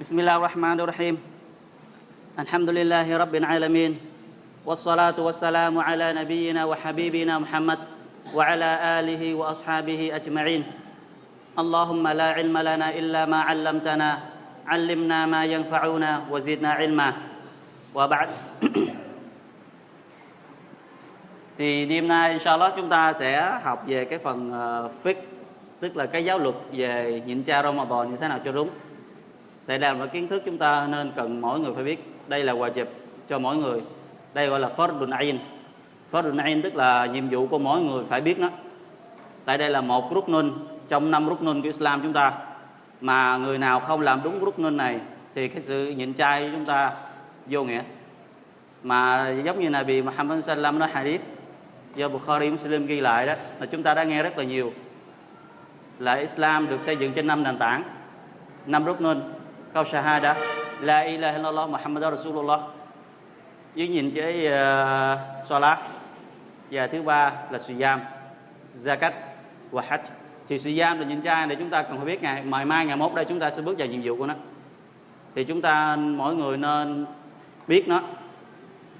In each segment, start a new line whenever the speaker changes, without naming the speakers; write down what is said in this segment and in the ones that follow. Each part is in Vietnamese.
بسم الله الرحمن الرحيم الحمد لله رب العالمين والصلاة والسلام على نبينا وحبيبنا محمد وعلى آله وأصحابه أجمعين اللهم لا علم لنا إلا ما علمتنا علمنا ما ينفعنا وزدنا علما وبعد thì đêm nay inshallah chúng ta sẽ học về cái phần uh, fiqh tức là cái giáo luật về nhịn cha Ramadan như thế nào cho đúng đây là một kiến thức chúng ta nên cần mỗi người phải biết. Đây là wajib cho mỗi người. Đây gọi là fardun ain fardun ain tức là nhiệm vụ của mỗi người phải biết nó. Tại đây là một ruknun trong năm ruknun của Islam chúng ta. Mà người nào không làm đúng ruknun này thì cái sự nhịn chay của chúng ta vô nghĩa. Mà giống như Nabi Muhammad sallam nói hadith, do Bukhari Muslim ghi lại đó, là chúng ta đã nghe rất là nhiều. Là Islam được xây dựng trên năm nền tảng, năm ruknun câu shahada. La ilaha illallah muhammadur Rasulullah. Với nhìn cái uh, salat. Và thứ ba là suyam zakat và hajj. Thì suyam là nhìn trai để chúng ta cần phải biết ngày ngày mai ngày mốt đây chúng ta sẽ bước vào nhiệm vụ của nó. Thì chúng ta mỗi người nên biết nó.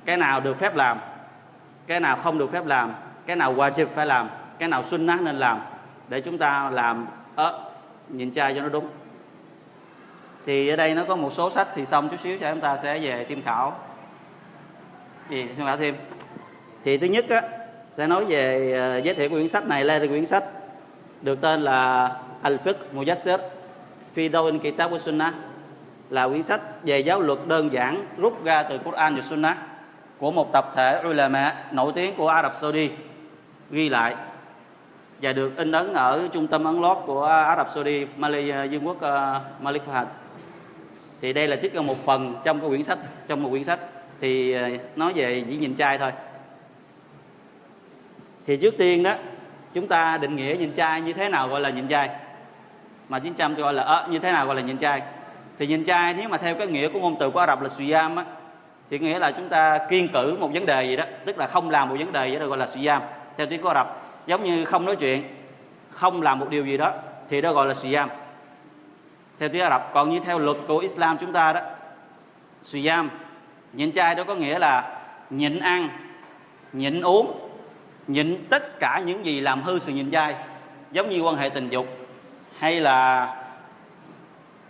Cái nào được phép làm cái nào không được phép làm cái nào wajib phải làm cái nào sunnah nên làm để chúng ta làm ớ nhìn trai cho nó đúng thì ở đây nó có một số sách thì xong chút xíu cho chúng ta sẽ về tham khảo. Gì? Tham khảo thêm. Thì thứ nhất á, sẽ nói về ờ, giới thiệu quyển sách này là quyển sách được tên là Al-Fiqh Mujassir Fi Dawin Kitab wa Sunnah là quyển sách về giáo luật đơn giản rút ra từ Quran và Sunnah của một tập thể ulama nổi tiếng của Ả Rập Saudi ghi lại và được in ấn ở trung tâm ấn lót của Ả Rập Saudi, Malaysia, Dương ờ, quốc uh, Malik Fahad. Thì đây là trích ra một phần trong cái quyển sách, trong một quyển sách thì ờ, nói về chỉ nhìn trai thôi. Thì trước tiên đó, chúng ta định nghĩa nhìn trai như thế nào gọi là nhìn trai? Mà 900 gọi là à, như thế nào gọi là nhìn trai? Thì nhìn trai nếu mà theo cái nghĩa của ngôn từ của Ả Rập là suyam á thì nghĩa là chúng ta kiên cử một vấn đề gì đó, tức là không làm một vấn đề gì đó gọi là suyam theo tiếng của Ả Rập giống như không nói chuyện không làm một điều gì đó thì đó gọi là suyam theo tiếng Ả Rập còn như theo luật của Islam chúng ta đó suyam nhịn chay đó có nghĩa là nhịn ăn nhịn uống nhịn tất cả những gì làm hư sự nhịn chay giống như quan hệ tình dục hay là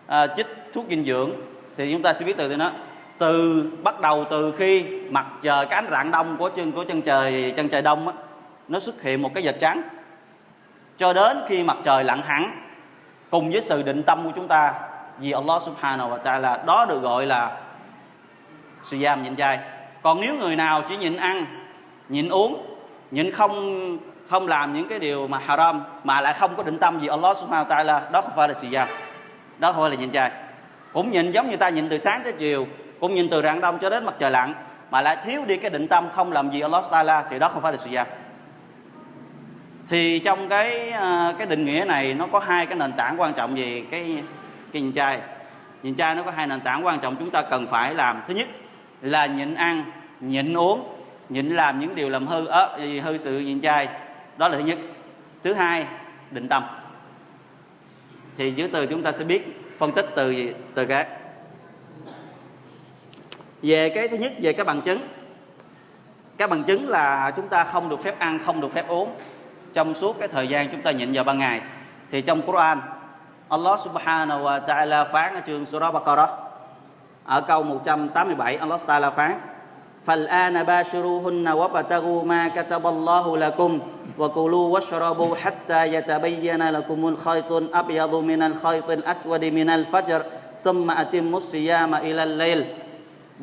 à, chích thuốc dinh dưỡng. Thì chúng ta sẽ biết từ từ nó từ bắt đầu từ khi mặt trời cái ánh rạng đông của chân của chân trời chân trời đông á, nó xuất hiện một cái vệt trắng. Cho đến khi mặt trời lặn hẳn cùng với sự định tâm của chúng ta, vì Allah subhanahu wa ta'ala đó được gọi là siyam, nhịn chay. Còn nếu người nào chỉ nhịn ăn, nhịn uống, nhịn không không làm những cái điều mà haram mà lại không có định tâm vì Allah subhanahu wa ta'ala, đó không phải là siyam, đó không phải là nhịn chay. Cũng nhịn giống như ta nhịn từ sáng tới chiều, cũng nhìn từ rạng đông cho đến mặt trời lặn, mà lại thiếu đi cái định tâm không làm gì Allah Taala thì đó không phải là siyam thì trong cái à, cái định nghĩa này nó có hai cái nền tảng quan trọng về cái cái nhìn chay nhìn chay nó có hai nền tảng quan trọng chúng ta cần phải làm. Thứ nhất là nhịn ăn, nhịn uống, nhịn làm những điều làm hư, ớ hư sự nhịn chay đó là thứ nhất. Thứ hai, định tâm. Thì dưới từ chúng ta sẽ biết phân tích từ từ cái về cái thứ nhất, về cái bằng chứng. Cái bằng chứng là chúng ta không được phép ăn, không được phép uống trong suốt cái thời gian chúng ta nhịn vào ban ngày thì trong Quran Allah subhanahu wa ta'ala phán ở chương Surah Baqarah ở câu 187 Allah ta'ala phán فالآن باشروهن وابتغوا ما كتب الله لكم وكلوا واشربوا حتى يتبين لكم الخيط الأبيض من الخيط الأسود من الفجر ثم أتموا الصيام إلى الليل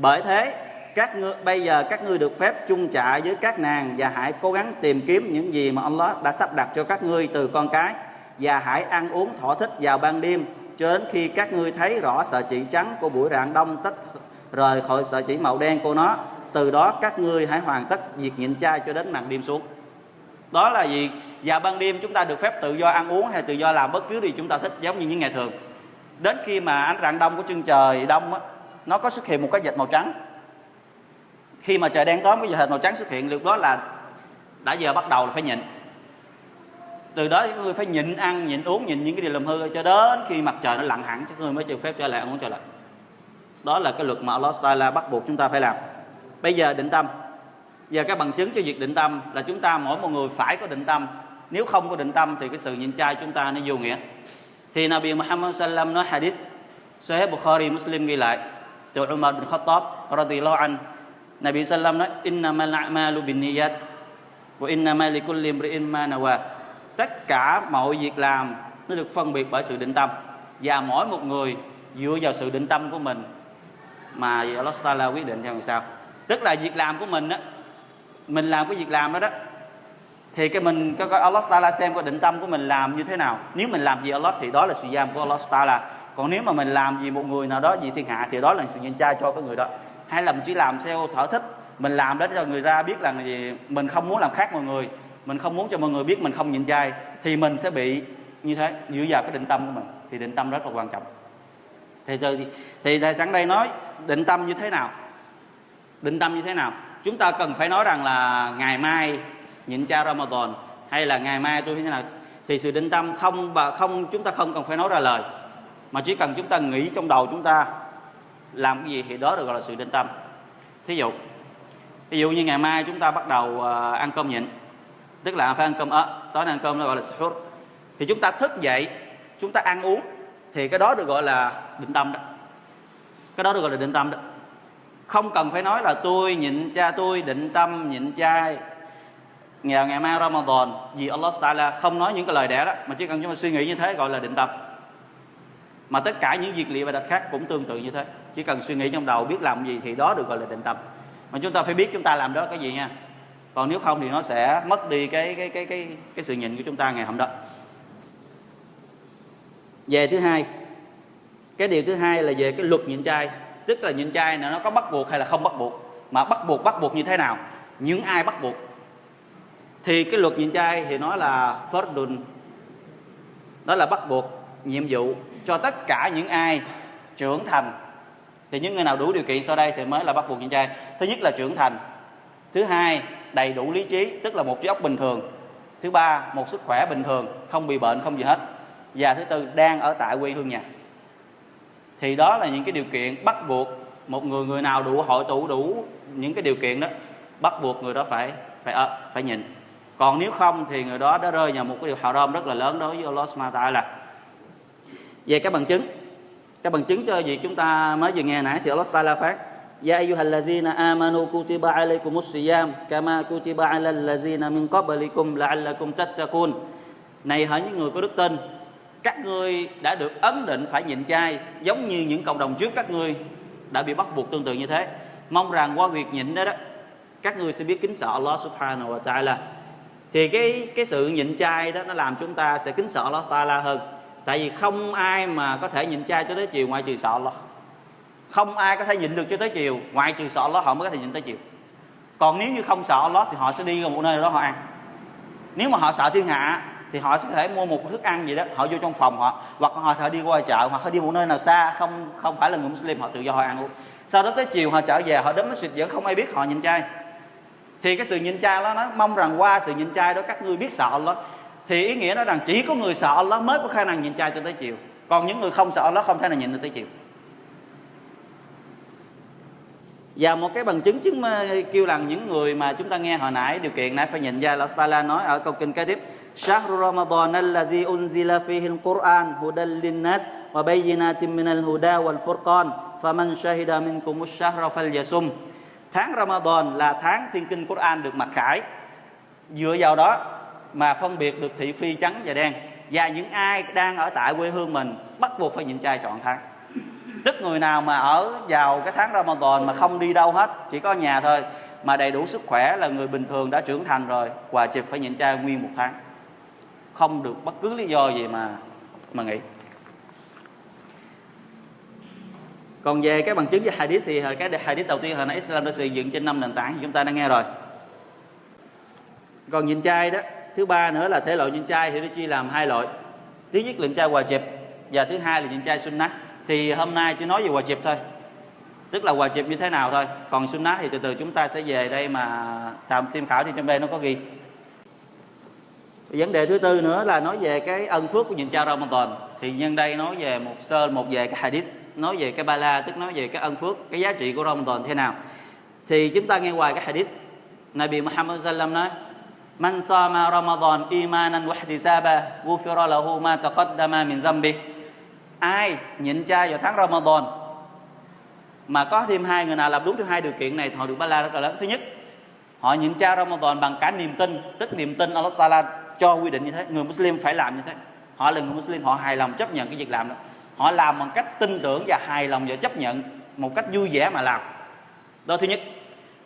bởi thế các ngươi bây giờ các ngươi được phép chung trả với các nàng và hãy cố gắng tìm kiếm những gì mà Allah đã sắp đặt cho các ngươi từ con cái và hãy ăn uống thỏa thích vào ban đêm cho đến khi các ngươi thấy rõ sợi chỉ trắng của buổi rạng đông tách rời khỏi sợi chỉ màu đen của nó. Từ đó các ngươi hãy hoàn tất việc nhịn chay cho đến màn đêm xuống. Đó là gì vào ban đêm chúng ta được phép tự do ăn uống hay tự do làm bất cứ điều chúng ta thích giống như những ngày thường. Đến khi mà ánh rạng đông của chân trời đông á, nó có xuất hiện một cái dệt màu trắng khi mà trời đen tối cái vệt màu trắng xuất hiện, lúc đó là đã giờ bắt đầu là phải nhịn. Từ đó các người phải nhịn ăn, nhịn uống, nhịn những cái điều làm hư, cho đến khi mặt trời nó lặn hẳn các người mới cho phép trở lại ăn uống trở lại. Đó là cái luật mà Allah Taala bắt buộc chúng ta phải làm. Bây giờ định tâm. Giờ các bằng chứng cho việc định tâm là chúng ta mỗi một người phải có định tâm. Nếu không có định tâm thì cái sự nhịn chay chúng ta nó vô nghĩa. Thì Nabi Muhammad sallam nói hadith Sahih Bukhari Muslim ghi lại từ Umar bin Khattab radhiyallahu anh. Nabi sallam nói innamal a'malu binniyat wa inna ma likulli imri'in ma nawa. Tất cả mọi việc làm nó được phân biệt bởi sự định tâm, và mỗi một người dựa vào sự định tâm của mình mà Allah Taala quyết định theo làm sao tức là việc làm của mình á, mình làm cái việc làm đó đó, thì cái mình có Allah Taala xem cái định tâm của mình làm như thế nào. Nếu mình làm gì Allah thì đó là sự giam của Allah Taala. Còn nếu mà mình làm gì một người nào đó vì thiên hạ thì đó là sự nhân trai cho cái người đó hay là mình chỉ làm theo thở thích mình làm để cho người ta biết là gì? Mình không muốn làm khác mọi người mình không muốn cho mọi người biết mình không nhịn chay thì mình sẽ bị như thế dựa vào cái định tâm của mình. Thì định tâm rất là quan trọng. Thì thì, thì thầy sẵn đây nói định tâm như thế nào? Định tâm như thế nào? Chúng ta cần phải nói rằng là ngày mai nhịn chay Ramadan hay là ngày mai tôi như thế nào? Thì sự định tâm không và không chúng ta không cần phải nói ra lời mà chỉ cần chúng ta nghĩ trong đầu chúng ta làm cái gì thì đó được gọi là sự định tâm. Thí dụ ví dụ như ngày mai chúng ta bắt đầu ờ, ăn cơm nhịn, tức là phải ăn cơm ớ tối nay ăn cơm nó gọi là sahur, thì chúng ta thức dậy, chúng ta ăn uống, thì cái đó được gọi là định tâm đó. Cái đó được gọi là định tâm đó. Không cần phải nói là tôi nhịn cha, tôi định tâm nhịn chay ngày ngày mai Ramadan, vì Allah Taala không nói những cái lời đẻ đó, mà chỉ cần chúng ta suy nghĩ như thế gọi là định tâm. Mà tất cả những việc lịa và đặt khác cũng tương tự như thế chỉ cần suy nghĩ trong đầu, biết làm gì thì đó được gọi là định tâm. Mà chúng ta phải biết chúng ta làm đó cái gì nha. Còn nếu không thì nó sẽ mất đi cái cái cái cái cái sự nhìn của chúng ta ngày hôm đó. Về thứ hai, cái điều thứ hai là về cái luật nhịn chay tức là nhịn chay là nó có bắt buộc hay là không bắt buộc. Mà bắt buộc bắt buộc như thế nào? Những ai bắt buộc? Thì cái luật nhịn chay thì nó là fardun đó là bắt buộc nhiệm vụ cho tất cả những ai trưởng thành thì những người nào đủ điều kiện sau đây thì mới là bắt buộc chàng chay thứ nhất là trưởng thành. Thứ hai đầy đủ lý trí tức là một trí óc bình thường. Thứ ba một sức khỏe bình thường không bị bệnh không gì hết. Và thứ tư đang ở tại quê hương nhà. Thì đó là những cái điều kiện bắt buộc một người người nào đủ hội tụ đủ những cái điều kiện đó bắt buộc người đó phải phải à, phải nhịn. Còn nếu không thì người đó đã rơi vào một cái điều hào haram rất là lớn đối với Allah Subhanahu là. Về các bằng chứng các bằng chứng cho việc chúng ta mới vừa nghe nãy thì Allah Taala phát Ya ayyuhalladhina amanu kutiba alaykumus siyam kama kutiba alal ladzina min qablikum la'allakum tattaqun. Này hỡi những người có đức tin, các ngươi đã được ấn định phải nhịn chay giống như những cộng đồng trước các ngươi đã bị bắt buộc tương tự như thế. Mong rằng qua việc nhịn đó đó các ngươi sẽ biết kính sợ Allah Subhanahu wa Ta'ala. Thì cái cái sự nhịn chay đó nó làm chúng ta sẽ kính sợ Allah Ta'ala hơn tại vì không ai mà có thể nhịn chay cho tới chiều ngoài trừ sợ lo không ai có thể nhịn được cho tới chiều ngoài trừ sợ lo họ mới có thể nhịn tới chiều còn nếu như không sợ lo thì họ sẽ đi vào một nơi đó họ ăn. Nếu mà họ sợ thiên hạ thì họ sẽ có thể mua một thức ăn gì đó, họ vô trong phòng họ, hoặc họ thể đi qua chợ, hoặc họ đi một nơi nào xa, không không phải là người Muslim, họ tự do họ ăn luôn sau đó tới chiều họ trở về, họ đến masjid vẫn không ai biết họ nhịn chay thì cái sự nhịn chay đó nó mong rằng qua sự nhịn chay đó các ngươi biết sợ Allah thì ý nghĩa nó rằng chỉ có người sợ Allah mới có khả năng nhịn chay cho tới chiều còn những người không sợ Allah không thể nào nhịn được tới chiều và một cái bằng chứng chứng kêu rằng những người mà chúng ta nghe hồi nãy điều kiện nãy phải nhìn ra Allah Taala nói ở câu kinh kế tiếp شهر رمضان الذي أنزل فيه القرآن هدى للناس وبينات من الهدى والفرقان فمن شهد منكم الشهر فليصم tháng Ramadan là tháng thiên kinh Quran được mặc khải dựa vào đó mà phân biệt được thị phi trắng và đen. Và những ai đang ở tại quê hương mình bắt buộc phải nhịn chay trọn tháng. Tức người nào mà ở vào cái tháng Ramadan mà không đi đâu hết, chỉ có nhà thôi, mà đầy đủ sức khỏe là người bình thường đã trưởng thành rồi và chịp phải nhịn chay nguyên một tháng. Không được bất cứ lý do gì mà mà nghỉ còn về cái bằng chứng với hadith thì cái hadith đầu tiên hồi nãy Islam đã xây dựng trên năm nền tảng thì chúng ta đã nghe rồi. Còn nhịn chay đó thứ ba nữa là thể loại nhịn trai thì nó chia làm hai loại. Thứ nhất là nhịn trai hòa dịp và thứ hai là nhịn trai sunnah thì hôm nay chỉ nói về hòa dịp thôi. Tức là hòa chịp như thế nào thôi. Còn sunnah thì từ từ chúng ta sẽ về đây mà tạm tham khảo thì trong đây nó có ghi. Vấn đề thứ tư nữa là nói về cái ân phước của nhịn cha Ramadan. Thì nhân đây nói về một sơ, một về cái hadith, nói về cái bala, tức nói về cái ân phước, cái giá trị của Ramadan thế nào. Thì chúng ta nghe hoài cái hadith Nabi Muhammad sallam nói Man sama Ramadan imanan wa ihtisaba, ghufira lahu ma taqaddama min dhanbi ai nhịn chay vào tháng Ramadan. Mà có thêm hai người nào làm đúng theo hai điều kiện này thì họ được ba la rất là lớn. Thứ nhất, họ nhịn chay Ramadan bằng cả niềm tin, tức niềm tin Allah Taala cho quy định như thế. Người Muslim phải làm như thế. Họ là người Muslim, họ hài lòng chấp nhận cái việc làm đó. Họ làm bằng cách tin tưởng và hài lòng và chấp nhận một cách vui vẻ mà làm. Đó thứ nhất.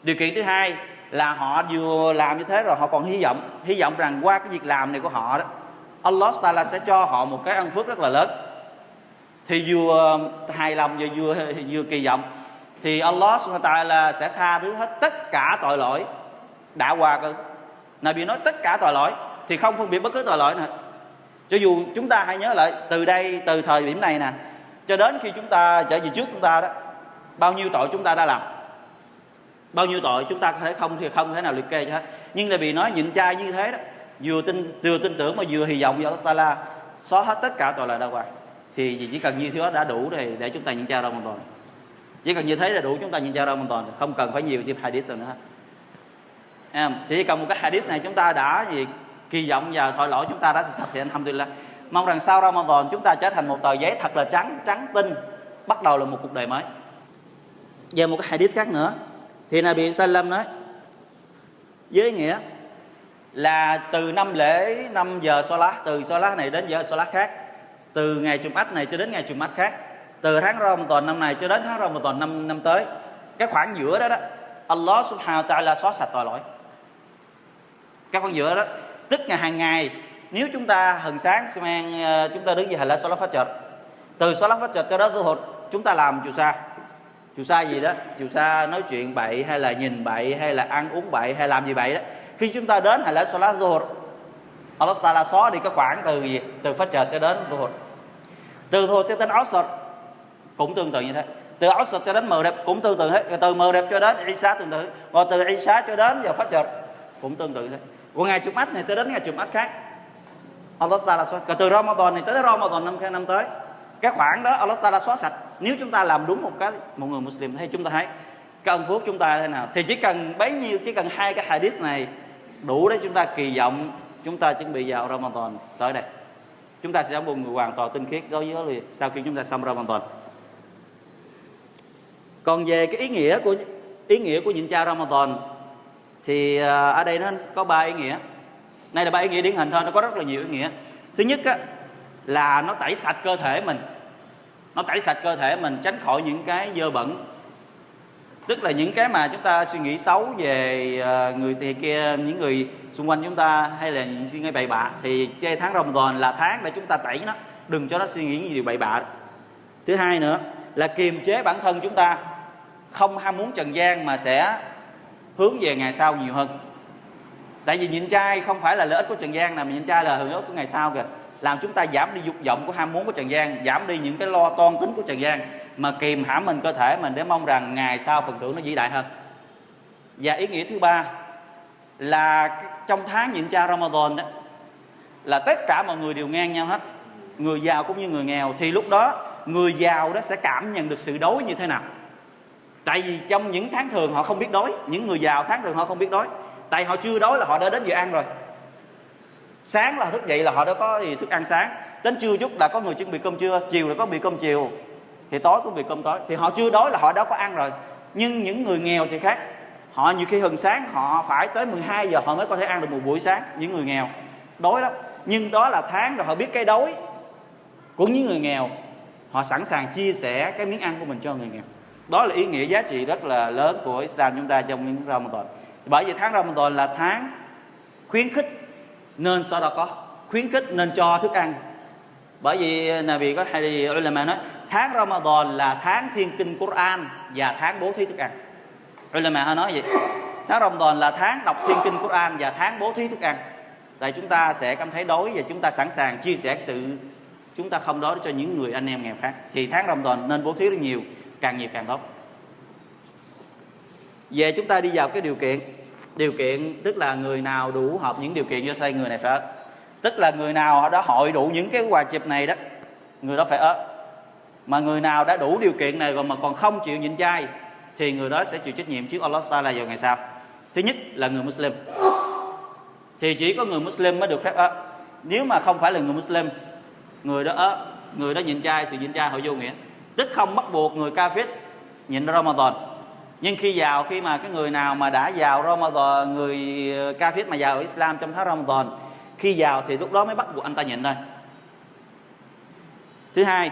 Điều kiện thứ hai là họ vừa làm như thế rồi họ còn hy vọng hy vọng rằng qua cái việc làm này của họ đó, Allah Taala sẽ cho họ một cái ân phước rất là lớn. Thì vừa hài lòng và vừa vừa kỳ vọng, thì Allah Taala sẽ tha thứ hết tất cả tội lỗi đã qua cơ. Nabi nói tất cả tội lỗi, thì không phân biệt bất cứ tội lỗi nào. Cho dù chúng ta hãy nhớ lại từ đây, từ thời điểm này nè, cho đến khi chúng ta trở về trước chúng ta đó, bao nhiêu tội chúng ta đã làm bao nhiêu tội chúng ta có thể không thì không thể nào liệt kê cho hết. Nhưng là vì nói nhịn chay như thế đó, vừa tin vừa tin tưởng mà vừa hy vọng vào Allah xóa hết tất cả tội là đã qua. Thì chỉ cần như thế đó đã đủ để để chúng ta nhịn chay toàn. Chỉ cần như thế là đủ chúng ta nhịn chay toàn, không cần phải nhiều thêm hadith nữa hết. Chỉ cần một cái hadith này chúng ta đã gì kỳ vọng vào tội lỗi chúng ta đã sạch thì alhamdulillah. Mong rằng sau Ramadan chúng ta trở thành một tờ giấy thật là trắng trắng tinh, bắt đầu là một cuộc đời mới. Về một cái hadith khác nữa thì Nabi Sallam nói với nghĩa là từ năm lễ 5 giờ Salat từ Salat này đến giờ Salat khác từ ngày Jumat này cho đến ngày Jumat khác từ tháng Ramadan năm này cho đến tháng Ramadan năm năm tới. Cái khoảng giữa đó đó Allah Subhanahu wa Taala xóa sạch tội lỗi. Cái khoảng giữa đó tức ngày hàng ngày nếu chúng ta hừng sáng mang ờ, chúng ta đứng về hành lễ phát trợ, từ solat phát trợ cho đến hội chúng ta làm chùa sa chùa sa gì đó, chùa sa nói chuyện bậy hay là nhìn bậy hay là ăn uống bậy hay làm gì bậy đó. Khi chúng ta đến hay là Salat Zuhur Allah Taala xóa đi cái khoảng từ gì? Từ phát trời cho đến Zuhur. Từ Zuhur cho đến Asr, cũng tương tự như thế. Từ Asr cho đến mờ đẹp cũng tương tự hết từ mờ đẹp cho đến Isa tương tự rồi từ Isa cho đến giờ phát Fajr cũng tương tự như thế. Còn ngày mắt này tới đến ngày chụp mắt khác. Allah Taala xóa còn từ Ramadan này tới Ramadan năm năm tới. Cái khoảng đó Allah Taala xóa sạch nếu chúng ta làm đúng một cái một người Muslim thì chúng ta thấy cần phước chúng ta thế nào thì chỉ cần bấy nhiêu chỉ cần hai cái hadith này đủ để chúng ta kỳ vọng chúng ta chuẩn bị vào Ramadan tới đây. Chúng ta sẽ trở một người hoàn toàn tinh khiết. Đối với liền sau khi chúng ta xong Ramadan. Còn về cái ý nghĩa của ý nghĩa của nhịn cha Ramadan thì à, ở đây nó có ba ý nghĩa. Này là ba ý nghĩa điển hình thôi nó có rất là nhiều ý nghĩa. Thứ nhất á, là nó tẩy sạch cơ thể mình nó tẩy sạch cơ thể mình, tránh khỏi những cái dơ bẩn. Tức là những cái mà chúng ta suy nghĩ xấu về ờ, người thì kia, những người xung quanh chúng ta hay là những suy nghĩ bậy bạ thì cái tháng rồng toàn là tháng để chúng ta tẩy nó. Đừng cho nó suy nghĩ những điều bậy bạ. Thứ hai nữa là kiềm chế bản thân chúng ta không ham muốn trần gian mà sẽ hướng về ngày sau nhiều hơn. Tại vì nhịn trai không phải là lợi ích của trần gian nào, mà nhịn trai là hưởng ích của ngày sau kìa làm chúng ta giảm đi dục vọng của ham muốn của trần gian giảm đi những cái lo toan tính của trần gian mà kìm hãm mình cơ thể mình để mong rằng ngày sau phần thưởng nó vĩ đại hơn. Và ý nghĩa thứ ba là trong tháng nhịn cha Ramadan đó, là tất cả mọi người đều ngang nhau hết. Người giàu cũng như người nghèo. Thì lúc đó, người giàu đó sẽ cảm nhận được sự đói như thế nào. Tại vì trong những tháng thường họ không biết đói, những người giàu tháng thường họ không biết đói. Tại họ chưa đói là họ đã đến giờ ăn rồi sáng là thức dậy là họ đã có gì? Thức ăn sáng. Đến trưa chút là có người chuẩn bị cơm trưa, chiều là có bị cơm chiều. Thì tối cũng bị cơm tối. Thì họ chưa đói là họ đã có ăn rồi. Nhưng những người nghèo thì khác. Họ nhiều khi hừng sáng, họ phải tới 12 giờ họ mới có thể ăn được một buổi sáng, những người nghèo. Đói lắm. Nhưng đó là tháng rồi họ biết cái đói của những người nghèo. Họ sẵn sàng chia sẻ cái miếng ăn của mình cho người nghèo. Đó là ý nghĩa giá trị rất là lớn của Islam chúng ta trong những Ramadan. Bởi vì tháng Ramadan là tháng khuyến khích nên sau đó có khuyến khích nên cho thức ăn. Bởi vì Nabi có hay đi, ulama nói, tháng Ramadan là tháng thiên kinh Quran và tháng bố thí thức ăn. Ulama họ nói vậy, tháng Ramadan là tháng đọc thiên kinh Quran và tháng bố thí thức ăn. Tại chúng ta sẽ cảm thấy đói và chúng ta sẵn sàng chia sẻ sự chúng ta không đói cho những người anh em nghèo khác. Thì tháng Ramadan nên bố thí rất nhiều, càng nhiều càng tốt. Về chúng ta đi vào cái điều kiện điều kiện tức là người nào đủ hợp những điều kiện cho xây người này phải tức là người nào đã hội đủ những cái quà chịp này đó, người đó phải ớt. Mà người nào đã đủ điều kiện này rồi mà còn không chịu nhịn chay thì người đó sẽ chịu trách nhiệm trước Allah Taala vào ngày sau. Thứ nhất là người Muslim. Thì chỉ có người Muslim mới được phép ớt. Nếu mà không phải là người Muslim, người đó ớt, người đó nhịn chay sự nhịn chay họ vô nghĩa. Tức không bắt buộc người kafir nhịn Ramadan nhưng khi vào khi mà cái người nào mà đã vào Ramadan, người ờ, kafir mà vào Islam trong tháng Ramadan, khi vào thì lúc đó mới bắt buộc anh ta nhịn thôi. Thứ hai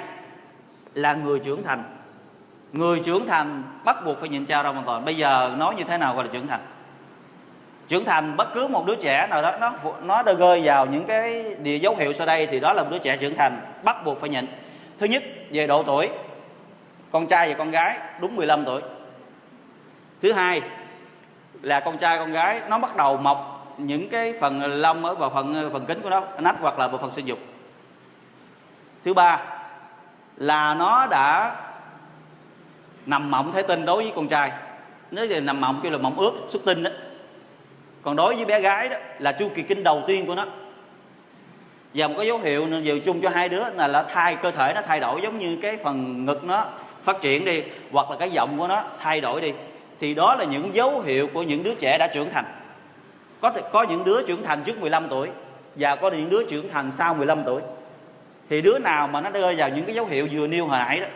là người trưởng thành. Người trưởng thành bắt buộc phải nhịn chay Ramadan. Bây giờ nói như thế nào gọi là trưởng thành? Trưởng thành bất cứ một đứa trẻ nào đó, nó nó đã rơi vào những cái địa dấu hiệu sau đây thì đó là một đứa trẻ trưởng thành, bắt buộc phải nhịn. Thứ nhất, về độ tuổi. Con trai và con gái, đúng 15 tuổi thứ hai là con trai, con gái, nó bắt đầu mọc những cái phần lông ở vào phần phần kính của nó, nách hoặc là bộ phận sinh dục. Thứ ba là nó đã nằm mộng thể tinh đối với con trai. Nếu là nằm mộng, kêu là mộng ướt xuất tinh đó. Còn đối với bé gái đó, là chu kỳ kinh đầu tiên của nó. Và một cái dấu hiệu nhiều chung cho hai đứa là là thai cơ thể, nó thay đổi giống như cái phần ngực nó phát triển đi, hoặc là cái giọng của nó thay đổi đi thì đó là những dấu hiệu của những đứa trẻ đã trưởng thành. Có thể, có những đứa trưởng thành trước 15 tuổi và có những đứa trưởng thành sau 15 tuổi. Thì đứa nào mà nó rơi vào những cái dấu hiệu vừa nêu hồi nãy đó,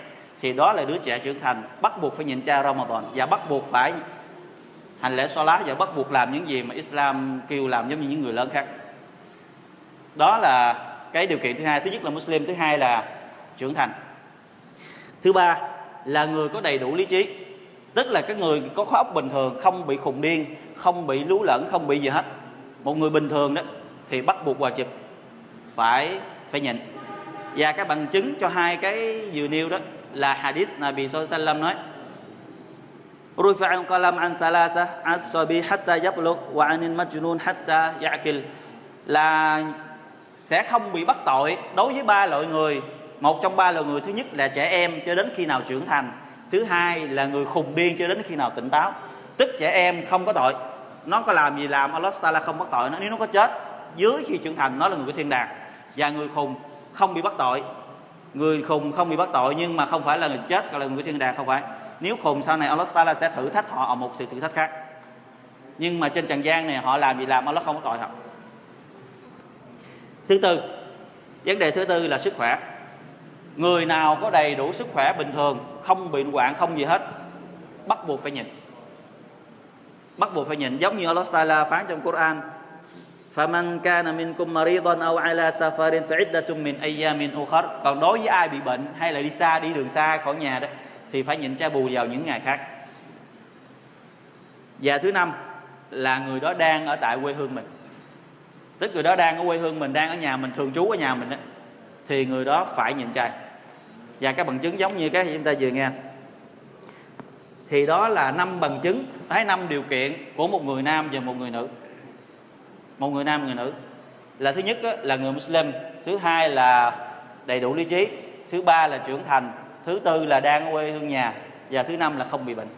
thì đó là đứa trẻ trưởng thành, bắt buộc phải nhịn cha Ramadan và bắt buộc phải hành lễ so lá và bắt buộc làm những gì mà Islam kêu làm giống như những người lớn khác. Đó là cái điều kiện thứ hai. Thứ nhất là Muslim, thứ hai là trưởng thành. Thứ ba là người có đầy đủ lý trí tức là cái người có khối óc bình thường không bị khùng điên không bị lú lẫn không bị gì hết một người bình thường đó thì bắt buộc hòa chụp phải phải nhịn và các bằng chứng cho hai cái vừa nêu đó là hadith Nabi Sallallahu nói رفع القلم عن ثلاثة عن الصبي حتى يبلغ وعن المجنون حتى يعقل là sẽ không bị bắt tội đối với ba loại người một trong ba loại người thứ nhất là trẻ em cho đến khi nào trưởng thành thứ hai là người khùng điên cho đến khi nào tỉnh táo. Tức trẻ em không có tội. Nó có làm gì làm, Allah là không bắt tội nó. Nếu nó có chết, dưới khi trưởng thành, nó là người của thiên đàng. Và người khùng không bị bắt tội. Người khùng không bị bắt tội nhưng mà không phải là người chết gọi là người của thiên đàng không phải. Nếu khùng, sau này Allah Taala sẽ thử thách họ ở một sự thử thách khác. Nhưng mà trên trần gian này họ làm gì làm, Allah không có tội họ. Thứ tư, vấn đề thứ tư là sức khỏe người nào có đầy đủ sức khỏe bình thường không bị hoạn không gì hết bắt buộc phải nhịn bắt buộc phải nhịn giống như Allah Taala phán trong Quran فمن كان منكم مريضا أو على سفر فعدة من أيام أخر còn đối với ai bị bệnh hay là đi xa đi đường xa khỏi nhà đó thì phải nhịn cha bù vào những ngày khác và thứ năm là người đó đang ở tại quê hương mình tức người đó đang ở quê hương mình đang ở nhà mình thường trú ở nhà mình đó, thì người đó phải nhịn chay và các bằng chứng giống như cái chúng ta vừa nghe. Thì đó là năm bằng chứng hay năm điều kiện của một người nam và một người nữ. Một người nam người nữ. Là thứ nhất là người Muslim. Thứ hai là đầy đủ lý trí. Thứ ba là trưởng thành. Thứ tư là đang quê hương nhà. Và thứ năm là không bị bệnh.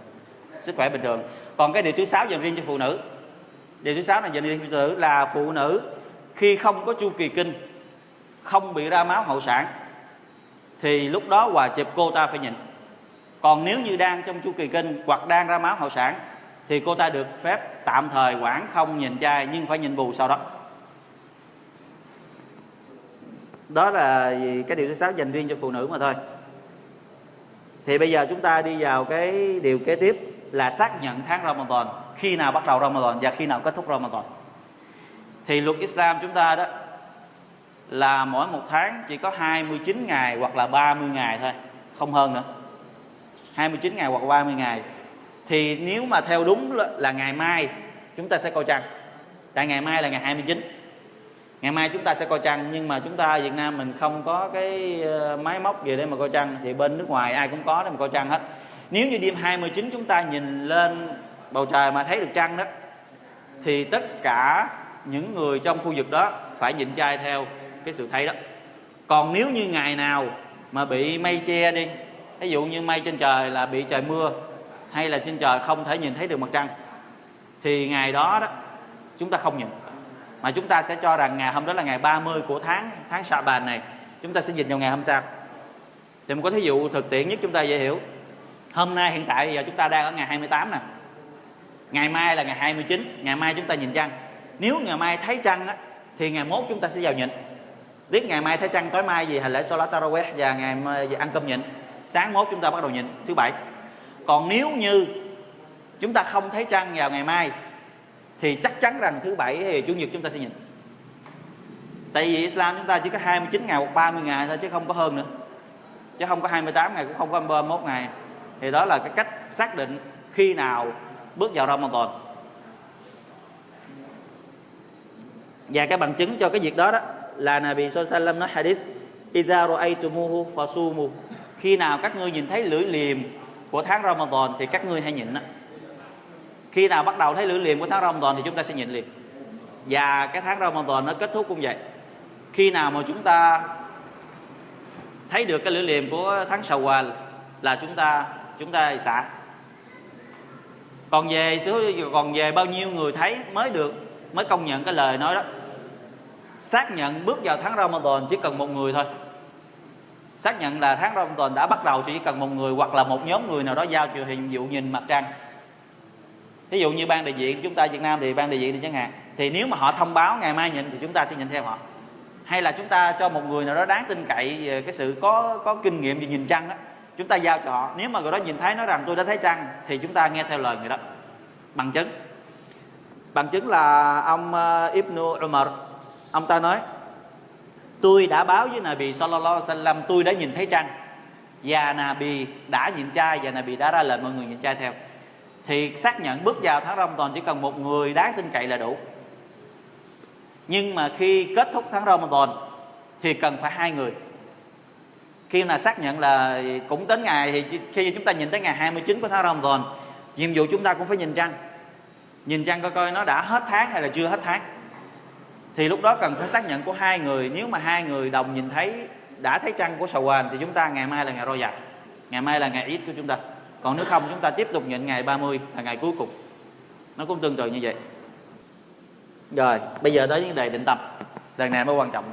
Sức khỏe bình thường. Còn cái điều thứ sáu dành riêng cho phụ nữ. Điều thứ sáu này dành riêng cho phụ nữ là phụ nữ khi không có chu kỳ kinh, không bị ra máu hậu sản thì lúc đó hòa chụp cô ta phải nhịn. Còn nếu như đang trong chu kỳ kinh hoặc đang ra máu hậu sản, thì cô ta được phép tạm thời quản không nhìn trai nhưng phải nhìn bù sau đó. Đó là cái điều thứ sáu dành riêng cho phụ nữ mà thôi. Thì bây giờ chúng ta đi vào cái điều kế tiếp là xác nhận tháng Ramadan, khi nào bắt đầu Ramadan và khi nào kết thúc Ramadan. Thì luật Islam chúng ta đó là mỗi một tháng chỉ có 29 ngày hoặc là 30 ngày thôi, không hơn nữa. 29 ngày hoặc 30 ngày. Thì nếu mà theo đúng là ngày mai, chúng ta sẽ coi trăng. Tại ngày mai là ngày 29 ngày mai chúng ta sẽ coi trăng, nhưng mà chúng ta Việt Nam mình không có cái ờ, máy móc gì để mà coi trăng. Thì bên nước ngoài ai cũng có để mà coi trăng hết. Nếu như đêm 29 chúng ta nhìn lên bầu trời mà thấy được trăng đó, thì tất cả những người trong khu vực đó phải nhịn chay theo cái sự thấy đó. Còn nếu như ngày nào mà bị mây che đi ví dụ như mây trên trời là bị trời mưa hay là trên trời không thể nhìn thấy được mặt trăng thì ngày đó đó chúng ta không nhìn. Mà chúng ta sẽ cho rằng ngày hôm đó là ngày 30 của tháng tháng Sa bàn này chúng ta sẽ nhìn vào ngày hôm sau. Thì một cái thí dụ thực tiễn nhất chúng ta dễ hiểu. Hôm nay hiện tại giờ chúng ta đang ở ngày 28 nè. Ngày mai là ngày 29 ngày mai chúng ta nhìn trăng. Nếu ngày mai thấy trăng á, thì ngày mốt chúng ta sẽ vào nhịn biết ngày mai thấy trăng tối mai gì hành lễ Salat Taraweh và ngày mai ăn cơm nhịn. Sáng mốt chúng ta bắt đầu nhịn. Thứ bảy, còn nếu như chúng ta không thấy trăng vào ngày mai, thì chắc chắn rằng thứ bảy thì chủ nhật chúng ta sẽ nhịn. Tại vì Islam chúng ta chỉ có 29 ngày hoặc 30 ngày thôi chứ không có hơn nữa. Chứ không có 28 ngày, cũng không có 31 ngày. Thì đó là cái cách xác định khi nào bước vào Ramadan. Và cái bằng chứng cho cái việc đó đó là Nabi Sallam nói hadith, Iza ru'aytumuhu fasumu. Khi nào các ngươi nhìn thấy lưỡi liềm của tháng Ramadan thì các ngươi hãy nhịn đó. khi nào bắt đầu thấy lưỡi liềm của tháng Ramadan thì chúng ta sẽ nhịn liền. Và cái tháng Ramadan nó kết thúc cũng vậy. Khi nào mà chúng ta thấy được cái lưỡi liềm của tháng Shawwal là chúng ta chúng ta xả. Còn về số còn về bao nhiêu người thấy mới được, mới công nhận cái lời nói đó xác nhận bước vào tháng Ramadan chỉ cần một người thôi. Xác nhận là tháng Ramadan đã bắt đầu, chỉ cần một người hoặc là một nhóm người nào đó giao cho hình, dụ nhìn mặt trăng. Ví dụ như ban đại diện chúng ta Việt Nam thì ban đại diện thì chẳng hạn. Thì nếu mà họ thông báo ngày mai nhịn thì chúng ta sẽ nhịn theo họ. Hay là chúng ta cho một người nào đó đáng tin cậy về cái sự có có kinh nghiệm về nhìn trăng đó chúng ta giao cho họ. Nếu mà người đó nhìn thấy, nói rằng tôi đã thấy trăng, thì chúng ta nghe theo lời người đó. Bằng chứng. Bằng chứng là ông ờ, Ibn Umar ông ta nói, tôi đã báo với Nabi Sallallahu Alaihi Wasallam, tôi đã nhìn thấy trăng. Và Nabi đã nhìn trai và Nabi đã ra lệnh mọi người nhìn trai theo. Thì xác nhận bước vào tháng Ramadan chỉ cần một người đáng tin cậy là đủ. Nhưng mà khi kết thúc tháng Ramadan thì cần phải hai người. Khi mà xác nhận là cũng đến ngày thì khi chúng ta nhìn tới ngày 29 của tháng Ramadan, nhiệm vụ chúng ta cũng phải nhìn trăng. Nhìn trăng coi coi nó đã hết tháng hay là chưa hết tháng thì lúc đó cần phải xác nhận của hai người. Nếu mà hai người đồng nhìn thấy đã thấy trăng của sầu Sawal thì chúng ta ngày mai là ngày roi dạ ngày mai là ngày ít của chúng ta. Còn nếu không chúng ta tiếp tục nhận ngày 30 là ngày cuối cùng. Nó cũng tương tự như vậy. Rồi bây giờ tới vấn đề định tâm. Lần này mới quan trọng.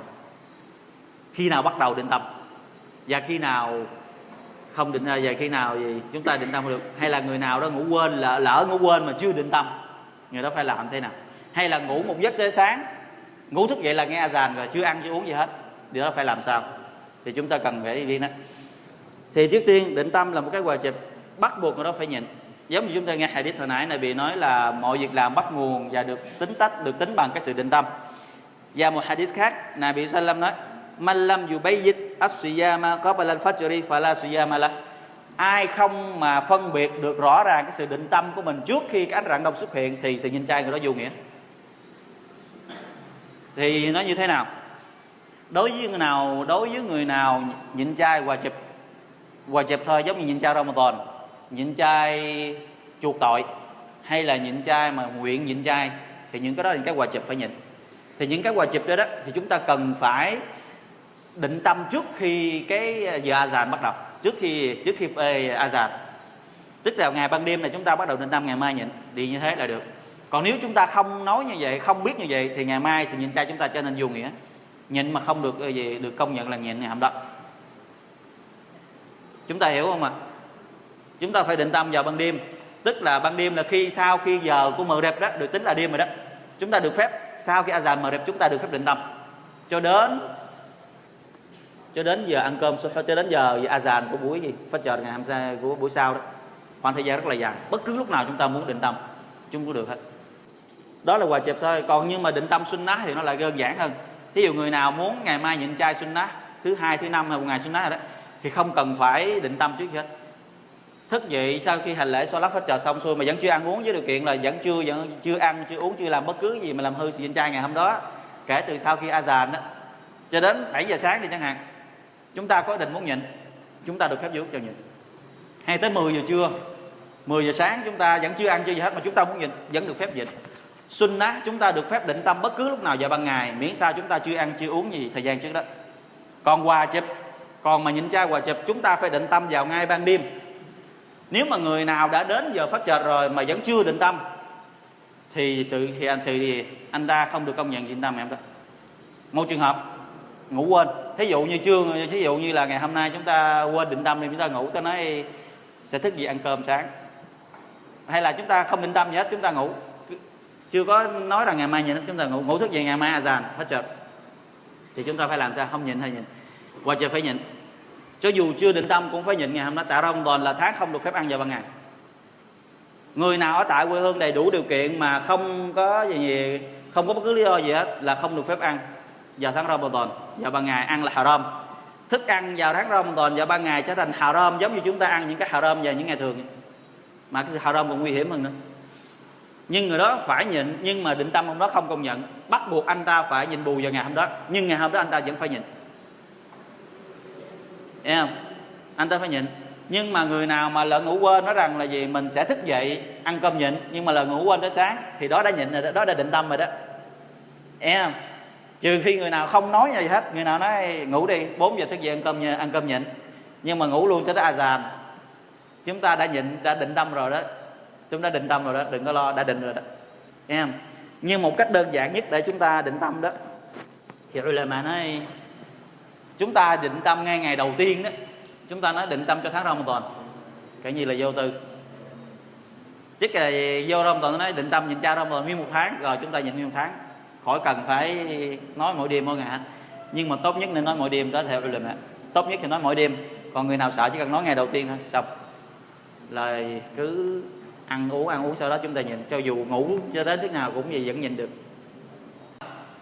Khi nào bắt đầu định tâm? Và khi nào không định à, và khi nào thì chúng ta định tâm được? Hay là người nào đó ngủ quên lỡ, lỡ ngủ quên mà chưa định tâm người đó phải làm thế nào? Hay là ngủ một giấc tới sáng ngủ thức dậy là nghe dàn rồi, chưa ăn, chưa uống gì hết. Điều đó phải làm sao? Thì chúng ta cần phải đi đó. Thì trước tiên, định tâm là một cái quà chụp bắt buộc người đó phải nhịn. Giống như chúng ta nghe hadith hồi nãy này bị nói là mọi việc làm bắt nguồn và được tính tách, được tính bằng cái sự định tâm. Và một hadith khác này Nabi Sallam nói, man lam yubayyit as-siyama qabla al-fajr fala siyama lah. Ai không mà phân biệt được rõ ràng cái sự định tâm của mình trước khi cái ánh rạng đông xuất hiện thì sự nhìn trai người đó vô nghĩa thì nó như thế nào? Đối với người nào, đối với người nào nhịn chay hòa chụp hòa chụp thôi, giống như nhịn chay Ramadan, nhịn chay chuộc tội, hay là nhịn chay mà nguyện nhịn chay thì những cái đó là những cái hòa chụp phải nhịn. Thì những cái hòa chụp đó đó, thì chúng ta cần phải định tâm trước khi cái à, giờ azan bắt đầu. Trước khi trước khi azan. Tức là ngày ban đêm này chúng ta bắt đầu định tâm, ngày mai nhịn. Đi như thế là được còn nếu chúng ta không nói như vậy, không biết như vậy, thì ngày mai sự nhịn chay chúng ta trở nên vô nghĩa. Nhịn mà không được ờ, gì, được công nhận là nhịn ngày hàm đó chúng ta hiểu không ạ? Chúng ta phải định tâm vào ban đêm. Tức là ban đêm là khi, sau khi giờ của mờ đẹp đó, được tính là đêm rồi đó. Chúng ta được phép, sau khi azan mờ đẹp, chúng ta được phép định tâm. Cho đến cho đến giờ ăn cơm cho đến giờ azan của buổi gì? Phát chờ ngày hôm sau của buổi sau đó. Khoảng thời gian rất là dài. Bất cứ lúc nào chúng ta muốn định tâm, chúng cũng được hết đó là quà chẹp thôi. Còn nhưng mà định tâm sunnah thì nó lại đơn giản hơn. Thí dụ người nào muốn ngày mai nhịn chay sunnah thứ hai, thứ năm hay một ngày sunnah rồi đó, thì không cần phải định tâm trước hết. Thức dậy sau khi hành lễ lát phát trò xong xuôi mà vẫn chưa ăn uống với điều kiện là vẫn chưa vẫn chưa ăn, chưa uống, chưa làm bất cứ gì mà làm hư sự nhịn chay ngày hôm đó, kể từ sau khi azan đó, cho đến 7 giờ sáng đi chẳng hạn, chúng ta có định muốn nhịn, chúng ta được phép giúp cho nhịn. Hay tới 10 giờ trưa 10 giờ sáng chúng ta vẫn chưa ăn chưa gì hết mà chúng ta muốn nhịn, vẫn được phép nhịn sunnah chúng ta được phép định tâm bất cứ lúc nào vào ban ngày. Miễn sao chúng ta chưa ăn, chưa uống gì thời gian trước đó. Còn quà chụp còn mà nhìn cha quà chụp, chúng ta phải định tâm vào ngay ban đêm. Nếu mà người nào đã đến giờ phát chợt rồi mà vẫn chưa định tâm, thì sự thì anh sự thì anh ta không được công nhận định tâm em đó. Một trường hợp, ngủ quên. Thí dụ như chưa thí dụ như là ngày hôm nay chúng ta quên định tâm thì chúng ta ngủ, ta nói sẽ thức dậy ăn cơm sáng. Hay là chúng ta không định tâm gì hết, chúng ta ngủ chưa có nói rằng ngày mai nhịn chúng ta ngủ ngủ thức dậy ngày mai à, azan hết chợt thì chúng ta phải làm sao? Không nhịn hay nhịn. Qua trời phải nhịn. Cho dù chưa định tâm cũng phải nhịn ngày hôm đó tại Ramadan là tháng không được phép ăn vào ban ngày. Người nào ở tại quê hương đầy đủ điều kiện mà không có gì, gì không có bất cứ lý do gì hết là không được phép ăn vào tháng Ramadan vào ban ngày ăn là haram. Thức ăn vào tháng Ramadan vào ban ngày trở thành haram giống như chúng ta ăn những cái haram vào những ngày thường. Mà cái haram còn nguy hiểm hơn nữa nhưng người đó phải nhịn nhưng mà định tâm hôm đó không công nhận. Bắt buộc anh ta phải nhịn bù vào ngày hôm đó. Nhưng ngày hôm đó anh ta vẫn phải nhịn. Thấy không? anh ta phải nhịn. Nhưng mà người nào mà lỡ ngủ quên nói rằng là gì? Mình sẽ thức dậy ăn cơm nhịn. Nhưng mà lỡ ngủ quên tới sáng thì đó đã nhịn rồi đó, đó đã định tâm rồi đó. Thấy không? trừ khi người nào không nói gì hết. Người nào nói ngủ đi 4 giờ thức dậy ăn cơm nhịn, ăn cơm nhịn. Nhưng mà ngủ luôn cho tới azan chúng ta đã nhịn đã định tâm rồi đó chúng ta định tâm rồi đó, đừng có lo, đã định rồi đó. Em. không? nhưng một cách đơn giản nhất để chúng ta định tâm đó, thì ulama nói, chúng ta định tâm ngay ngày đầu tiên đó, chúng ta nói định tâm cho tháng Ramadan. Cái gì là vô tư? Chứ là vô toàn nói định tâm nhịn cha Ramadan nguyên một tháng, rồi chúng ta nhịn nguyên một tháng. Khỏi cần phải nói mỗi đêm mỗi ngày nhưng mà tốt nhất nên nói mỗi đêm đó theo ulama. Tốt nhất thì nói mỗi đêm. Còn người nào sợ chỉ cần nói ngày đầu tiên thôi, xong. Là cứ ăn uống ăn uống sau đó chúng ta nhìn, cho dù ngủ cho đến thế nào cũng gì vẫn nhìn được.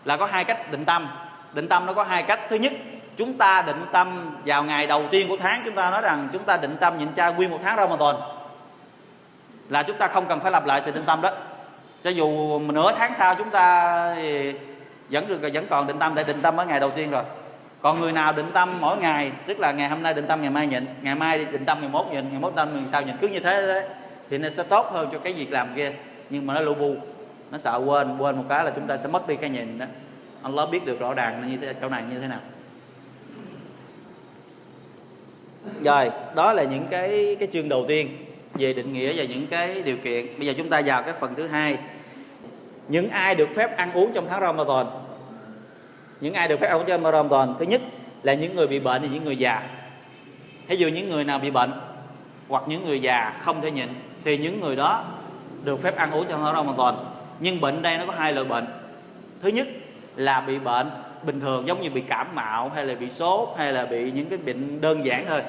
Là có hai cách định tâm. Định tâm nó có hai cách. Thứ nhất, chúng ta định tâm vào ngày đầu tiên của tháng. Chúng ta nói rằng chúng ta định tâm nhịn chay nguyên một tháng Ramadan. Là chúng ta không cần phải lặp lại sự định tâm đó. Cho dù nửa tháng sau chúng ta vẫn được, vẫn còn định tâm để định tâm ở ngày đầu tiên rồi. Còn người nào định tâm mỗi ngày, tức là ngày hôm nay định tâm, ngày mai nhịn, ngày mai định tâm, ngày mốt nhịn, ngày mốt tâm ngày sau nhịn. Cứ như thế đấy thì nó sẽ tốt hơn cho cái việc làm kia nhưng mà nó lu bu. Nó sợ quên quên một cái là chúng ta sẽ mất đi cái nhìn đó. Allah biết được rõ ràng như thế, chỗ này như thế nào. Rồi, đó là những cái cái chương đầu tiên về định nghĩa và những cái điều kiện. Bây giờ chúng ta vào cái phần thứ hai. Những ai được phép ăn uống trong tháng Ramadan? Những ai được phép ăn uống trong Ramadan? Thứ nhất là những người bị bệnh và những người già. Ví dụ những người nào bị bệnh hoặc những người già không thể nhịn, thì những người đó được phép ăn uống cho trong hoàn toàn. Nhưng bệnh đây nó có hai loại bệnh. Thứ nhất là bị bệnh bình thường, giống như bị cảm mạo, hay là bị sốt, hay là bị những cái bệnh đơn giản thôi.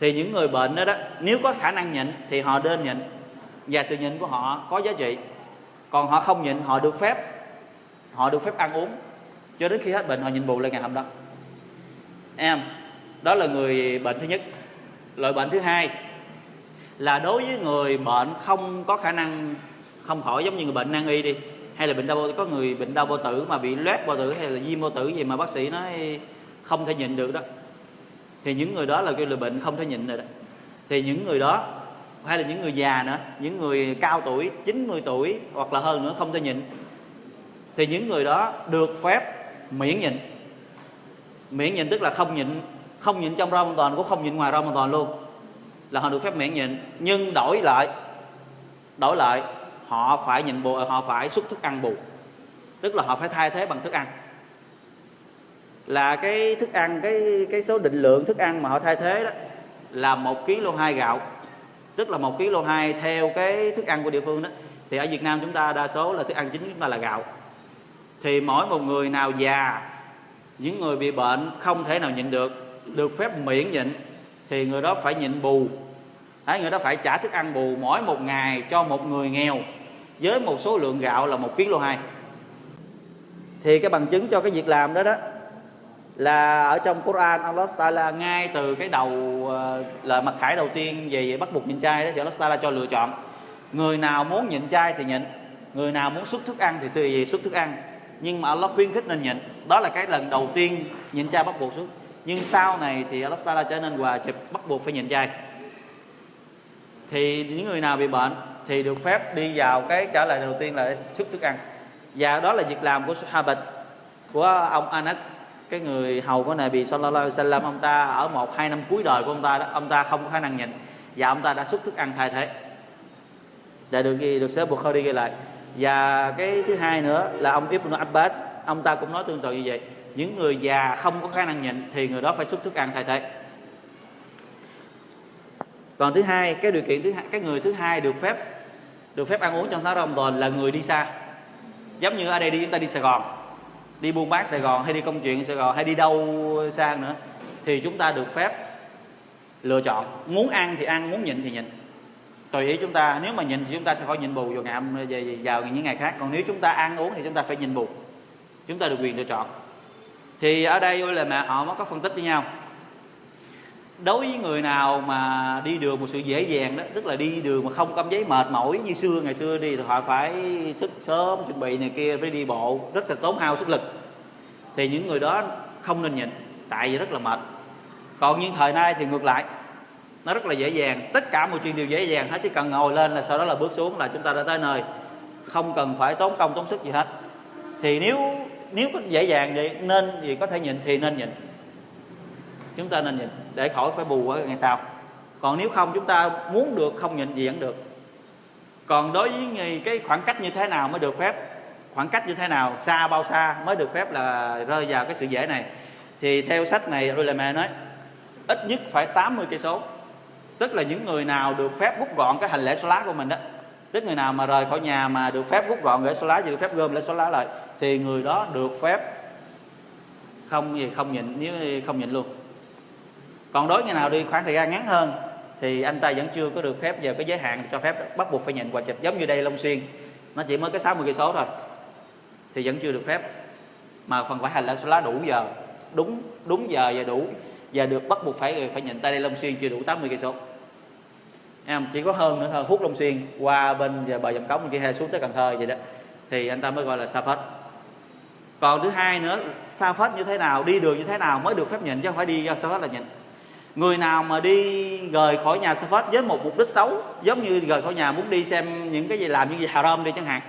Thì những người bệnh đó đó, nếu có khả năng nhịn thì họ nên nhịn. Và sự nhịn của họ có giá trị. Còn họ không nhịn, họ được phép, họ được phép ăn uống. Cho đến khi hết bệnh, họ nhịn bù lên ngày hôm đó. Em, đó là người bệnh thứ nhất. Loại bệnh thứ hai là đối với người bệnh không có khả năng, không khỏi giống như người bệnh nan y đi, hay là bệnh đau có người bệnh đau bao tử mà bị loét bao tử hay là viêm bao tử gì mà bác sĩ nói không thể nhịn được đó. Thì những người đó là kêu là bệnh không thể nhịn rồi đó. Thì những người đó, hay là những người già nữa, những người cao tuổi 90 tuổi hoặc là hơn nữa không thể nhịn. Thì những người đó được phép miễn nhịn. Miễn nhịn tức là không nhịn không nhịn trong rau hoàn toàn cũng không nhịn ngoài rau hoàn toàn luôn là họ được phép miễn nhịn, nhưng đổi lại đổi lại, họ phải nhịn bù, họ phải xúc thức ăn bù. Tức là họ phải thay thế bằng thức ăn. Là cái thức ăn, cái cái số định lượng thức ăn mà họ thay thế đó là một kg hai gạo. Tức là một kg hai theo cái thức ăn của địa phương đó. Thì ở Việt Nam chúng ta đa số là thức ăn chính chúng ta là gạo. Thì mỗi một người nào già, những người bị bệnh không thể nào nhịn được được phép miễn nhịn thì người đó phải nhịn bù. Đấy, người đó phải trả thức ăn bù mỗi một ngày cho một người nghèo với một số lượng gạo là một kg hai. Thì cái bằng chứng cho cái việc làm đó đó là ở trong Quran Allah Taala ngay từ cái đầu ờ, là mặt khải đầu tiên về bắt buộc nhịn chay đó thì Allah Taala cho lựa chọn. Người nào muốn nhịn chay thì nhịn người nào muốn xuất thức ăn thì thì xuất thức ăn. Nhưng mà Allah khuyến khích nên nhịn. Đó là cái lần đầu tiên nhịn chay bắt buộc xuất nhưng sau này thì Allah Taala trở nên hòa chụp bắt buộc phải nhịn chay thì những người nào bị bệnh thì được phép đi vào cái trả lời đầu tiên là xuất thức ăn. Và đó là việc làm của Sahabat, của ông Anas. Cái người hầu của Nabi Sallallahu Alaihi Wasallam, ông ta ở một, hai năm cuối đời của ông ta đó, ông ta không có khả năng nhịn. Và ông ta đã xuất thức ăn thay thế. Đã được ghi, được xếp Bukhari ghi lại. Và cái thứ hai nữa là ông Ibn Abbas, ông ta cũng nói tương tự như vậy những người già không có khả năng nhịn thì người đó phải xuất thức ăn thay thế. Còn thứ hai, cái điều kiện thứ hai, cái người thứ hai được phép được phép ăn uống trong tháng Ramadan là người đi xa. Giống như ở đây đi, chúng ta đi Sài Gòn. Đi buôn bán Sài Gòn hay đi công chuyện Sài Gòn hay đi đâu xa nữa, thì chúng ta được phép lựa chọn. Muốn ăn thì ăn, muốn nhịn thì nhịn. Tùy ý chúng ta, nếu mà nhịn thì chúng ta sẽ khỏi nhịn bù vào ngày vào những ngày khác. Còn nếu chúng ta ăn uống thì chúng ta phải nhịn bù. Chúng ta được quyền lựa chọn thì ở đây là mẹ họ mới có phân tích với nhau. Đối với người nào mà đi đường một sự dễ dàng đó, tức là đi đường mà không cảm giấy mệt mỏi như xưa, ngày xưa đi thì họ phải thức sớm, chuẩn bị này kia, phải đi bộ, rất là tốn hao sức lực. Thì những người đó không nên nhịn, tại vì rất là mệt. Còn những thời nay thì ngược lại, nó rất là dễ dàng. Tất cả mọi chuyện đều dễ dàng hết, chỉ cần ngồi lên là sau đó là bước xuống là chúng ta đã tới nơi. Không cần phải tốn công, tốn sức gì hết. Thì nếu nếu có dễ dàng vậy, nên gì có thể nhịn thì nên nhịn. Chúng ta nên nhịn, để khỏi phải bù ở ngày sau. Còn nếu không, chúng ta muốn được, không nhịn gì vẫn được. Còn đối với cái khoảng cách như thế nào mới được phép? Khoảng cách như thế nào, xa bao xa mới được phép là rơi vào cái sự dễ này? Thì theo sách này tôi là mẹ nói, ít nhất phải 80 cây số. Tức là những người nào được phép rút gọn cái hành lễ số lá của mình đó, tức người nào mà rời khỏi nhà mà được phép rút gọn lễ số lá được phép gom lễ số lá lại thì người đó được phép không gì, không nhịn, nếu không nhịn luôn. Còn đối người nào đi khoảng thời gian ngắn hơn, thì anh ta vẫn chưa có được phép vào cái giới hạn cho phép bắt buộc phải nhịn quả chụp giống như đây Long Xuyên. Nó chỉ mới cái 60 cây số thôi, thì vẫn chưa được phép. Mà phần phải hành là số lá đủ giờ, đúng đúng giờ và đủ và được bắt buộc phải phải nhịn tay đây Long Xuyên chưa đủ 80 cây số. Em, chỉ có hơn nữa thôi, hút Long Xuyên qua bên bờ dòng cống kia hay xuống tới Cần Thơ vậy đó. Thì anh ta mới gọi là sa phết còn thứ hai nữa, sa phết như thế nào, đi đường như thế nào mới được phép nhịn chứ không phải đi sa phết là nhịn. Người nào mà đi rời khỏi nhà sa phết với một mục đích xấu, giống như rời khỏi nhà muốn đi xem những cái gì làm những gì haram đi chẳng hạn,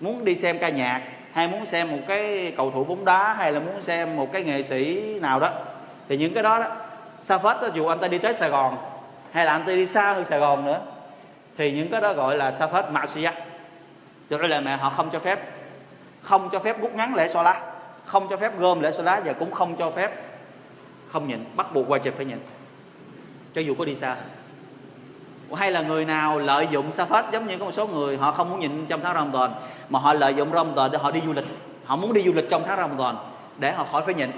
muốn đi xem ca nhạc, hay muốn xem một cái cầu thủ bóng đá, hay là muốn xem một cái nghệ sĩ nào đó, thì những cái đó đó, sa phết đó, dù anh ta đi tới sài gòn, hay là anh ta đi xa hơn sài gòn nữa, thì những cái đó gọi là sa phết mạ suy cho nên là mẹ họ không cho phép không cho phép rút ngắn lễ xoa lá không cho phép gom lễ xoa lá và cũng không cho phép không nhịn, bắt buộc qua chụp phải nhịn, cho dù có đi xa. Hay là người nào lợi dụng sa phết giống như có một số người, họ không muốn nhịn trong tháng Ramadan, mà họ lợi dụng Ramadan để họ đi du lịch. Họ muốn đi du lịch trong tháng Ramadan để họ khỏi phải nhịn.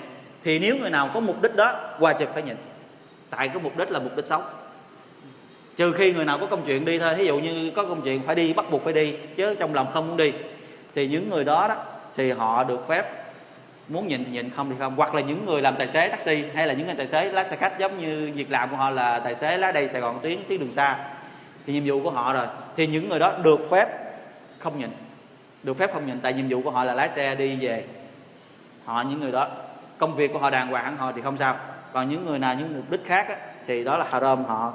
Thì nếu người nào có mục đích đó qua chụp phải nhịn. Tại cái mục đích là mục đích xấu. Trừ khi người nào có công chuyện đi thôi. Thí dụ như có công chuyện phải đi, bắt buộc phải đi, chứ trong lòng không muốn đi thì những người đó đó thì họ được phép muốn nhịn thì nhịn không thì không. Hoặc là những người làm tài xế taxi hay là những người tài xế lái xe khách giống như việc làm của họ là tài xế lái đây sài gòn tuyến tuyến đường xa. Thì nhiệm vụ của họ rồi. Thì những người đó được phép không nhịn được phép không nhịn tại nhiệm vụ của họ là lái xe đi về. Họ những người đó công việc của họ đàng hoàng họ thì không sao. Còn những người nào những mục đích khác á, thì đó là haram họ.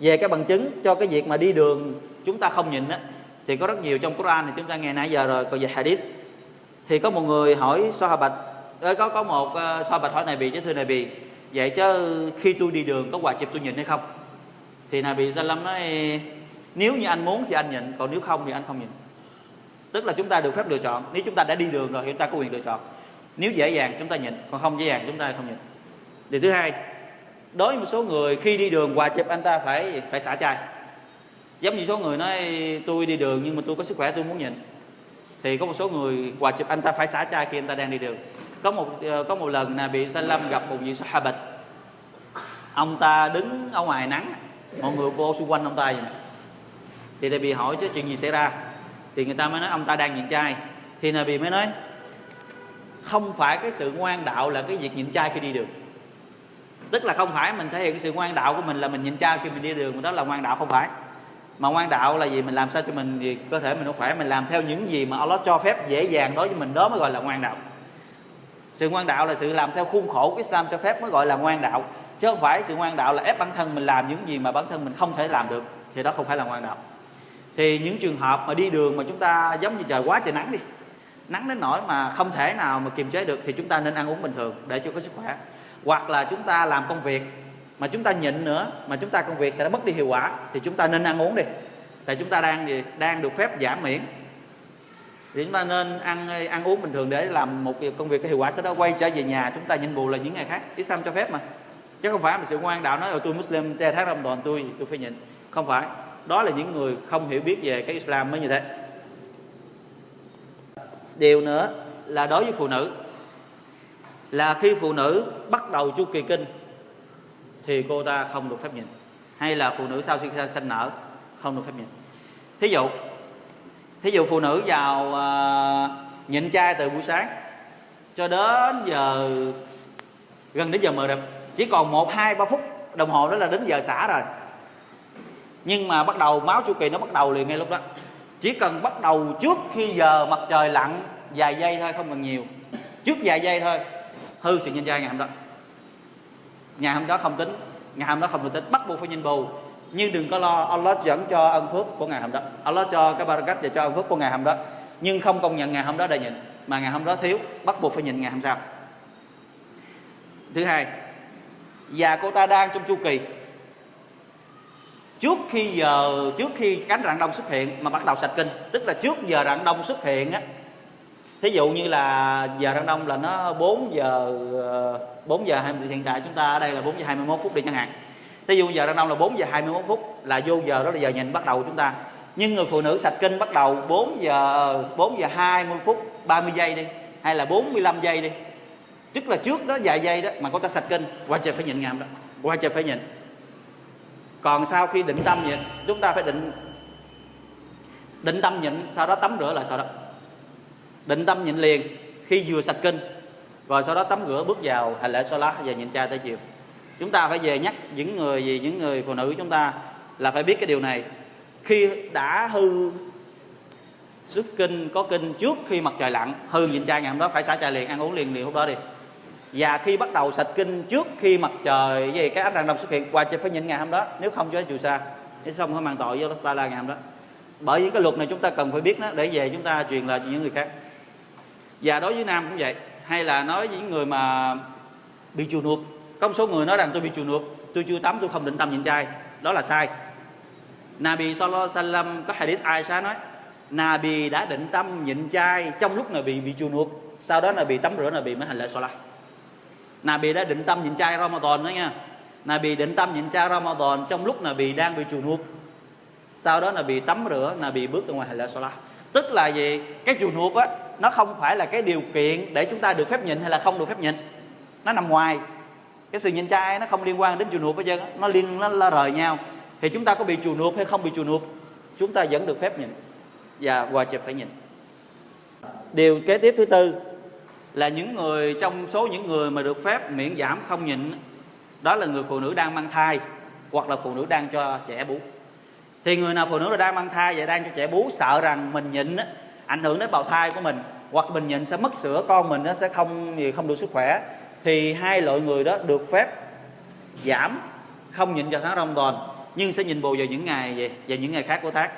Về cái bằng chứng cho cái việc mà đi đường chúng ta không nhịn á thì có rất nhiều trong Quran thì chúng ta nghe nãy giờ rồi còn về hadith. Thì có một người hỏi Sahabat có có một uh, Sahabat hỏi này bị chứ thưa này bị vậy chứ khi tôi đi đường có quà chụp tôi nhìn hay không? Thì này bị Salam nói nếu như anh muốn thì anh nhịn còn nếu không thì anh không nhịn tức là chúng ta được phép lựa chọn. Nếu chúng ta đã đi đường rồi thì chúng ta có quyền lựa chọn. Nếu dễ dàng chúng ta nhịn còn không dễ dàng chúng ta không nhịn điều thứ hai đối với một số người khi đi đường quà chụp anh ta phải phải xả chai giống như số người nói, tôi đi đường nhưng mà tôi có sức khỏe, tôi muốn nhịn. Thì có một số người, quà chụp, anh ta phải xả chai khi anh ta đang đi đường. Có một ờ, có một lần là bị Salam gặp một vị Sahabat. Ông ta đứng ở ngoài nắng, mọi người vô xung quanh ông ta vậy thì bị hỏi, chứ chuyện gì xảy ra? Thì người ta mới nói, ông ta đang nhịn chai. Thì Nabi mới nói, không phải cái sự ngoan đạo là cái việc nhịn chai khi đi đường. Tức là không phải mình thể hiện cái sự ngoan đạo của mình là mình nhịn chai khi mình đi đường đó là ngoan đạo không phải mà ngoan đạo là gì? Mình làm sao cho mình gì cơ thể mình nó khỏe, mình làm theo những gì mà Allah cho phép dễ dàng đối với mình, đó mới gọi là ngoan đạo. Sự ngoan đạo là sự làm theo khuôn khổ của Islam cho phép mới gọi là ngoan đạo. Chứ không phải sự ngoan đạo là ép bản thân mình làm những gì mà bản thân mình không thể làm được, thì đó không phải là ngoan đạo. Thì những trường hợp mà đi đường mà chúng ta giống như trời quá trời nắng đi, nắng đến nỗi mà không thể nào mà kiềm chế được, thì chúng ta nên ăn uống bình thường để cho có sức khỏe. Hoặc là chúng ta làm công việc mà chúng ta nhịn nữa, mà chúng ta công việc sẽ mất đi hiệu quả, thì chúng ta nên ăn uống đi. Tại chúng ta đang gì? Đang được phép giảm miễn. Thì chúng ta nên ăn ăn uống bình thường để làm một công việc cái hiệu quả, sau đó quay trở về nhà, chúng ta nhịn bù là những ngày khác. Islam cho phép mà. Chứ không phải mà sự ngoan đạo nói ở tôi Muslim tre tháng Ramadan, tôi tôi phải nhịn. Không phải. Đó là những người không hiểu biết về cái Islam mới như thế. Điều nữa là đối với phụ nữ, là khi phụ nữ bắt đầu chu kỳ kinh thì cô ta không được phép nhịn hay là phụ nữ sau khi sanh nở không được phép nhịn thí dụ thí dụ phụ nữ vào uh, nhịn chay từ buổi sáng cho đến giờ gần đến giờ mờ đẹp. Chỉ còn một hai ba phút đồng hồ đó là đến giờ xả rồi. Nhưng mà bắt đầu máu chu kỳ nó bắt đầu liền ngay lúc đó. Chỉ cần bắt đầu trước khi giờ mặt trời lặn vài giây thôi không cần nhiều. Trước vài giây thôi hư sự nhân trai ngày hôm đó ngày hôm đó không tính. Ngày hôm đó không được tính. Bắt buộc phải nhìn bù. Nhưng đừng có lo. Allah dẫn cho ân phước của ngày hôm đó. Allah cho cái barakat và cho ân phước của ngày hôm đó. Nhưng không công nhận ngày hôm đó để nhịn. Mà ngày hôm đó thiếu. Bắt buộc phải nhịn ngày hôm sau. Thứ hai và cô ta đang trong chu kỳ. Trước khi giờ, trước khi cánh rạng đông xuất hiện mà bắt đầu sạch kinh, tức là trước giờ rạng đông xuất hiện á thí dụ như là giờ rạng đông là nó 4 giờ ờ, 4 giờ 20 hiện tại chúng ta ở đây là 4 giờ 21 phút đi chẳng hạn. Thí dụ giờ rạng đông là 4 giờ 21 phút là vô giờ đó là giờ nhìn bắt đầu chúng ta. Nhưng người phụ nữ sạch kinh bắt đầu 4 giờ 4 giờ 20 phút 30 giây đi, hay là 45 giây đi. Tức là trước đó vài giây đó mà cô ta sạch kinh, qua trời phải nhịn ngàm đó, qua trời phải nhịn. Còn sau khi định tâm nhịn chúng ta phải định định tâm nhịn, sau đó tắm rửa lại sau đó định tâm nhịn liền. Khi vừa sạch kinh, rồi sau đó tắm rửa, bước vào hành lễ lá và nhịn chay tới chiều. Chúng ta phải về nhắc những người gì những người phụ nữ chúng ta là phải biết cái điều này. Khi đã hư xuất kinh, có kinh trước khi mặt trời lặn, hư nhịn chay ngày hôm đó, phải xả chay liền, ăn uống liền liền hôm đó đi. Và khi bắt đầu sạch kinh trước khi mặt trời về cái ánh rạng đông xuất hiện, qua phải nhịn ngày hôm đó. Nếu không cho chịu xa. Nếu xong phải mang tội với Allah ngày hôm đó. Bởi vì cái luật này chúng ta cần phải biết đó, để về chúng ta truyền lại cho những người khác và đối với nam cũng vậy. Hay là nói với những người mà bị chùa nuột có một số người nói rằng tôi bị chùa nuột tôi chưa tắm, tôi không định tâm nhịn chay đó là sai. Nabi Sallallahu Alaihi Wasallam có hadith Aisha nói, Nabi đã định tâm nhịn chay trong lúc Nabi bị chùa nuột sau đó là bị tắm rửa là bị mới hành lễ Salah Nabi đã định tâm nhịn chay Ramadan đó nha. Nabi định tâm nhịn chay Ramadan trong lúc Nabi đang bị chùa nuột sau đó là bị tắm rửa, Nabi bước ra ngoài hành lễ Salah tức là gì? Cái chùa nuột á nó không phải là cái điều kiện để chúng ta được phép nhịn hay là không được phép nhịn. Nó nằm ngoài. Cái sự nhịn chay nó không liên quan đến chùa nụp bây giờ nó liên, nó nó rời nhau. Thì chúng ta có bị chùa nụp hay không bị chùa nụp chúng ta vẫn được phép nhịn. Và hòa chụp phải nhịn. Điều kế tiếp thứ tư là những người, trong số những người mà được phép miễn giảm không nhịn, đó là người phụ nữ đang mang thai hoặc là phụ nữ đang cho trẻ bú. Thì người nào phụ nữ đang mang thai và đang cho trẻ bú sợ rằng mình nhịn ảnh hưởng đến bào thai của mình, hoặc mình nhịn sẽ mất sữa, con mình nó sẽ không không đủ sức khỏe. Thì hai loại người đó được phép giảm, không nhịn vào tháng Ramadan, nhưng sẽ nhìn bù vào những ngày về, vào những ngày khác của tháng.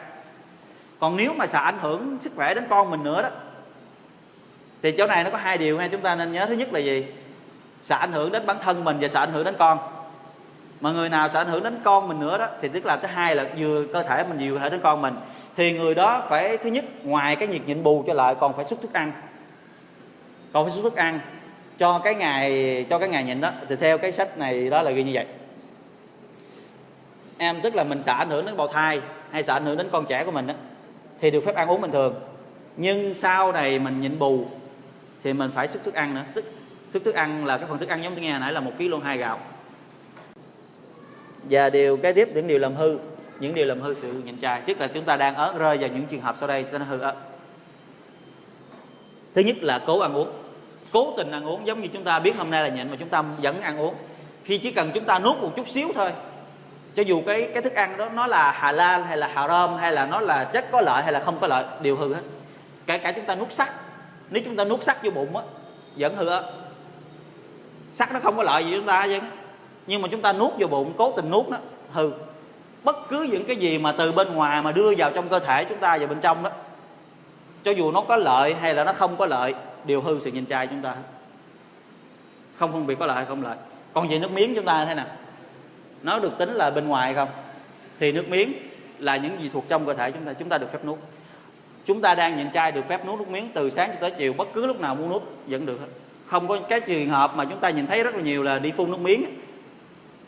Còn nếu mà sợ ảnh hưởng sức khỏe đến con mình nữa đó, thì chỗ này nó có hai điều nghe chúng ta nên nhớ. Thứ nhất là gì? Sợ ảnh hưởng đến bản thân mình và sợ ảnh hưởng đến con. Mà người nào sợ ảnh hưởng đến con mình nữa đó, thì tức là thứ hai là vừa cơ thể mình, vừa cơ thể đến con mình thì người đó phải, thứ nhất, ngoài cái nhiệt nhịn bù cho lại còn phải xuất thức ăn. Còn phải xuất thức ăn cho cái ngày, cho cái ngày nhịn đó. Thì theo cái sách này, đó là ghi như vậy. Em tức là mình sợ ảnh hưởng đến bào thai hay sợ ảnh hưởng đến con trẻ của mình đó thì được phép ăn uống bình thường. Nhưng sau này mình nhịn bù thì mình phải xuất thức ăn nữa. Tức, xuất thức ăn là cái phần thức ăn giống như nghe nãy là một kg hai gạo. Và điều cái tiếp những điều làm hư những điều làm hư sự nhịn trai tức là chúng ta đang ớt rơi vào những trường hợp sau đây sẽ hư ớt thứ nhất là cố ăn uống. Cố tình ăn uống giống như chúng ta biết hôm nay là nhịn mà chúng ta vẫn ăn uống. Khi chỉ cần chúng ta nuốt một chút xíu thôi, cho dù cái cái thức ăn đó nó là hà lan hay là hà rơm hay là nó là chất có lợi hay là không có lợi, đều hư hết. Kể cả chúng ta nuốt sắt, nếu chúng ta nuốt sắt vô bụng á, vẫn hư á sắt nó không có lợi gì chúng ta chứ. Nhưng mà chúng ta nuốt vô bụng, cố tình nuốt nó, hư bất cứ những cái gì mà từ bên ngoài mà đưa vào trong cơ thể chúng ta vào bên trong đó, cho dù nó có lợi hay là nó không có lợi, đều hư sự nhìn trai chúng ta không phân biệt có lợi hay không lợi. Còn về nước miếng chúng ta thế nào? Nó được tính là bên ngoài không? Thì nước miếng là những gì thuộc trong cơ thể chúng ta chúng ta được phép nuốt. Chúng ta đang nhịn chay được phép nuốt nước miếng từ sáng cho tới chiều, bất cứ lúc nào muốn nuốt vẫn được không có cái trường hợp mà chúng ta nhìn thấy rất là nhiều là đi phun nước miếng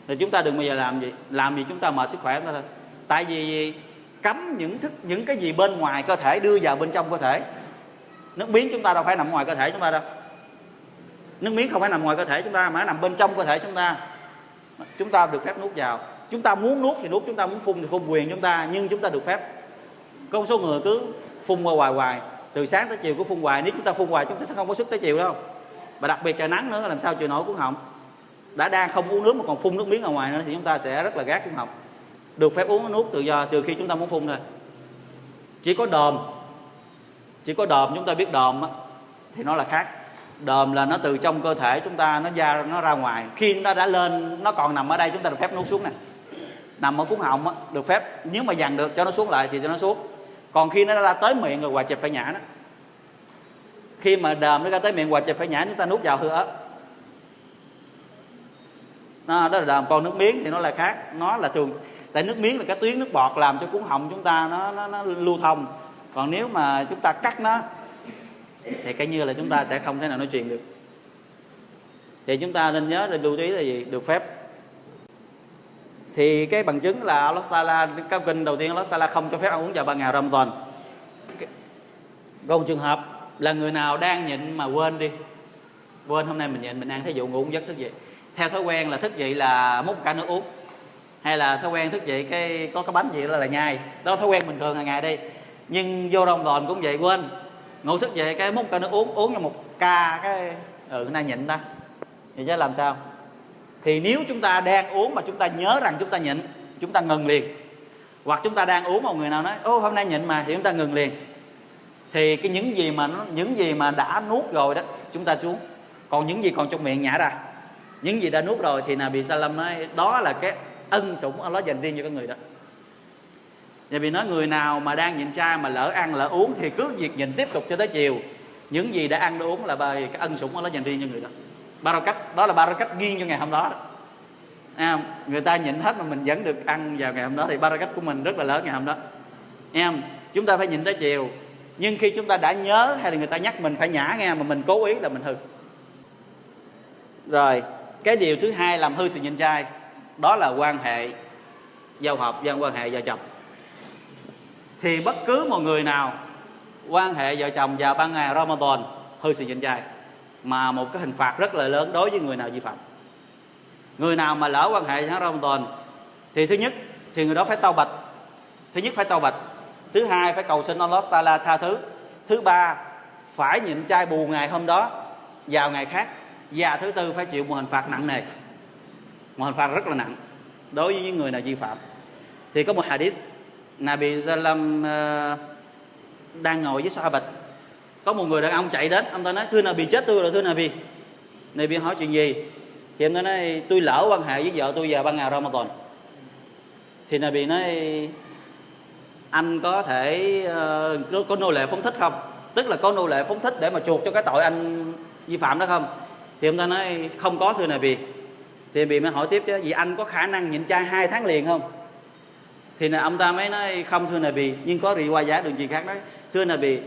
thì chúng ta đừng bao giờ làm gì làm gì chúng ta mệt sức khỏe chúng ta thôi. Tại vì cấm những thức, những cái gì bên ngoài cơ thể, đưa vào bên trong cơ thể. Nước miếng chúng ta đâu phải nằm ngoài cơ thể chúng ta đâu. Nước miếng không phải nằm ngoài cơ thể chúng ta, mà nằm bên trong cơ thể chúng ta. Chúng ta được phép nuốt vào. Chúng ta muốn nuốt thì nuốt, chúng ta muốn phun thì phun quyền chúng ta, nhưng chúng ta được phép. Có một số người cứ phun qua hoài hoài, từ sáng tới chiều cứ phun hoài, nếu chúng ta phun hoài chúng ta sẽ không có sức tới chiều đâu. Và đặc biệt trời nắng nữa, làm sao chịu nổi cuốn họng đã đang không uống nước mà còn phun nước miếng ở ngoài nữa thì chúng ta sẽ rất là gác trung học được phép uống nước tự do trừ khi chúng ta muốn phun thôi. Chỉ có đờm chỉ có đờm chúng ta biết đờm á, thì nó là khác. Đờm là nó từ trong cơ thể chúng ta nó ra nó ra ngoài. Khi nó đã lên nó còn nằm ở đây chúng ta được phép nuốt xuống nè. Nằm ở cuốn họng á, được phép. Nếu mà dằn được cho nó xuống lại thì cho nó xuống. Còn khi nó ra tới miệng rồi hoài chẹp phải nhả đó. Khi mà đờm nó ra tới miệng hoài chẹp phải nhả chúng ta nuốt vào hư ớt nó đó là làm còn nước miếng thì nó là khác. Nó là thường tại nước miếng là cái tuyến nước bọt làm cho cuốn họng chúng ta nó nó, nó lưu thông. Còn nếu mà chúng ta cắt nó thì cái như là chúng ta sẽ không thể nào nói chuyện được. Thì chúng ta nên nhớ nên lưu ý là gì? Được phép. Thì cái bằng chứng là Allah Taala cao kinh đầu tiên Allah Taala không cho phép ăn uống vào ban ngày Ramadan. Còn trường hợp là người nào đang nhịn mà quên đi. Quên hôm nay mình nhịn mình ăn thí dụ ngủ giấc thức dậy theo thói quen là thức dậy là múc cả nước uống. Hay là thói quen thức dậy cái có cái bánh gì đó là nhai. Đó thói quen bình thường hàng ngày đi. Nhưng vô Ramadan cũng vậy, quên. Ngủ thức dậy cái múc cả nước uống uống cho một ca cái ừ nay nhịn ta. Vậy chứ làm sao? Thì nếu chúng ta đang uống mà chúng ta nhớ rằng chúng ta nhịn, chúng ta ngừng liền. Hoặc chúng ta đang uống một người nào nói, ô, hôm nay nhịn mà, thì chúng ta ngừng liền. Thì cái những gì mà nó, những gì mà đã nuốt rồi đó, chúng ta xuống. Còn những gì còn trong miệng nhả ra những gì đã nuốt rồi thì Nabi Salam nói đó là cái ân sủng Allah dành riêng cho con người đó. Nhà vì nói người nào mà đang nhịn chay mà lỡ ăn lỡ uống thì cứ việc nhịn tiếp tục cho tới chiều. Những gì đã ăn đã uống là bài cái ân sủng Allah dành riêng cho người đó. Cách đó là cách riêng cho ngày hôm đó, đó. À, người ta nhịn hết mà mình vẫn được ăn vào ngày hôm đó thì cách của mình rất là lớn ngày hôm đó. Em chúng ta phải nhịn tới chiều. Nhưng khi chúng ta đã nhớ hay là người ta nhắc mình phải nhả nghe mà mình cố ý là mình hư. Rồi cái điều thứ hai làm hư sự nhịn trai, đó là quan hệ giao hợp dân quan hệ vợ chồng. Thì bất cứ một người nào, quan hệ vợ chồng vào ban ngày Ramadan, hư sự nhịn trai, mà một cái hình phạt rất là lớn đối với người nào vi phạm. Người nào mà lỡ quan hệ tháng Ramadan, thì thứ nhất, thì người đó phải tao bạch. Thứ nhất phải tao bạch, thứ hai phải cầu xin Allah Taala tha thứ. Thứ ba, phải nhịn chay bù ngày hôm đó vào ngày khác và thứ tư phải chịu một hình phạt nặng nề. Một hình phạt rất là nặng đối với những người nào vi phạm. Thì có một hadith Nabi Salam uh, ờ, đang ngồi với Sahabat. Có một người đàn ông chạy đến ông ta nói thưa Nabi chết tôi rồi thưa Nabi. Nabi hỏi chuyện gì? Thì em ta nói tôi lỡ quan hệ với vợ tôi vào ban ngày Ramadan. Thì Nabi nói anh có thể uh, có nô lệ phóng thích không? Tức là có nô lệ phóng thích để mà chuộc cho cái tội anh vi phạm đó không? Thì ông ta nói, không có, thưa Nabi thì bị mới hỏi tiếp chứ vì anh có khả năng nhịn chay hai tháng liền không? Thì là ông ta mới nói, không, thưa Nabi nhưng có rì qua giá đường gì khác nói thưa Nabi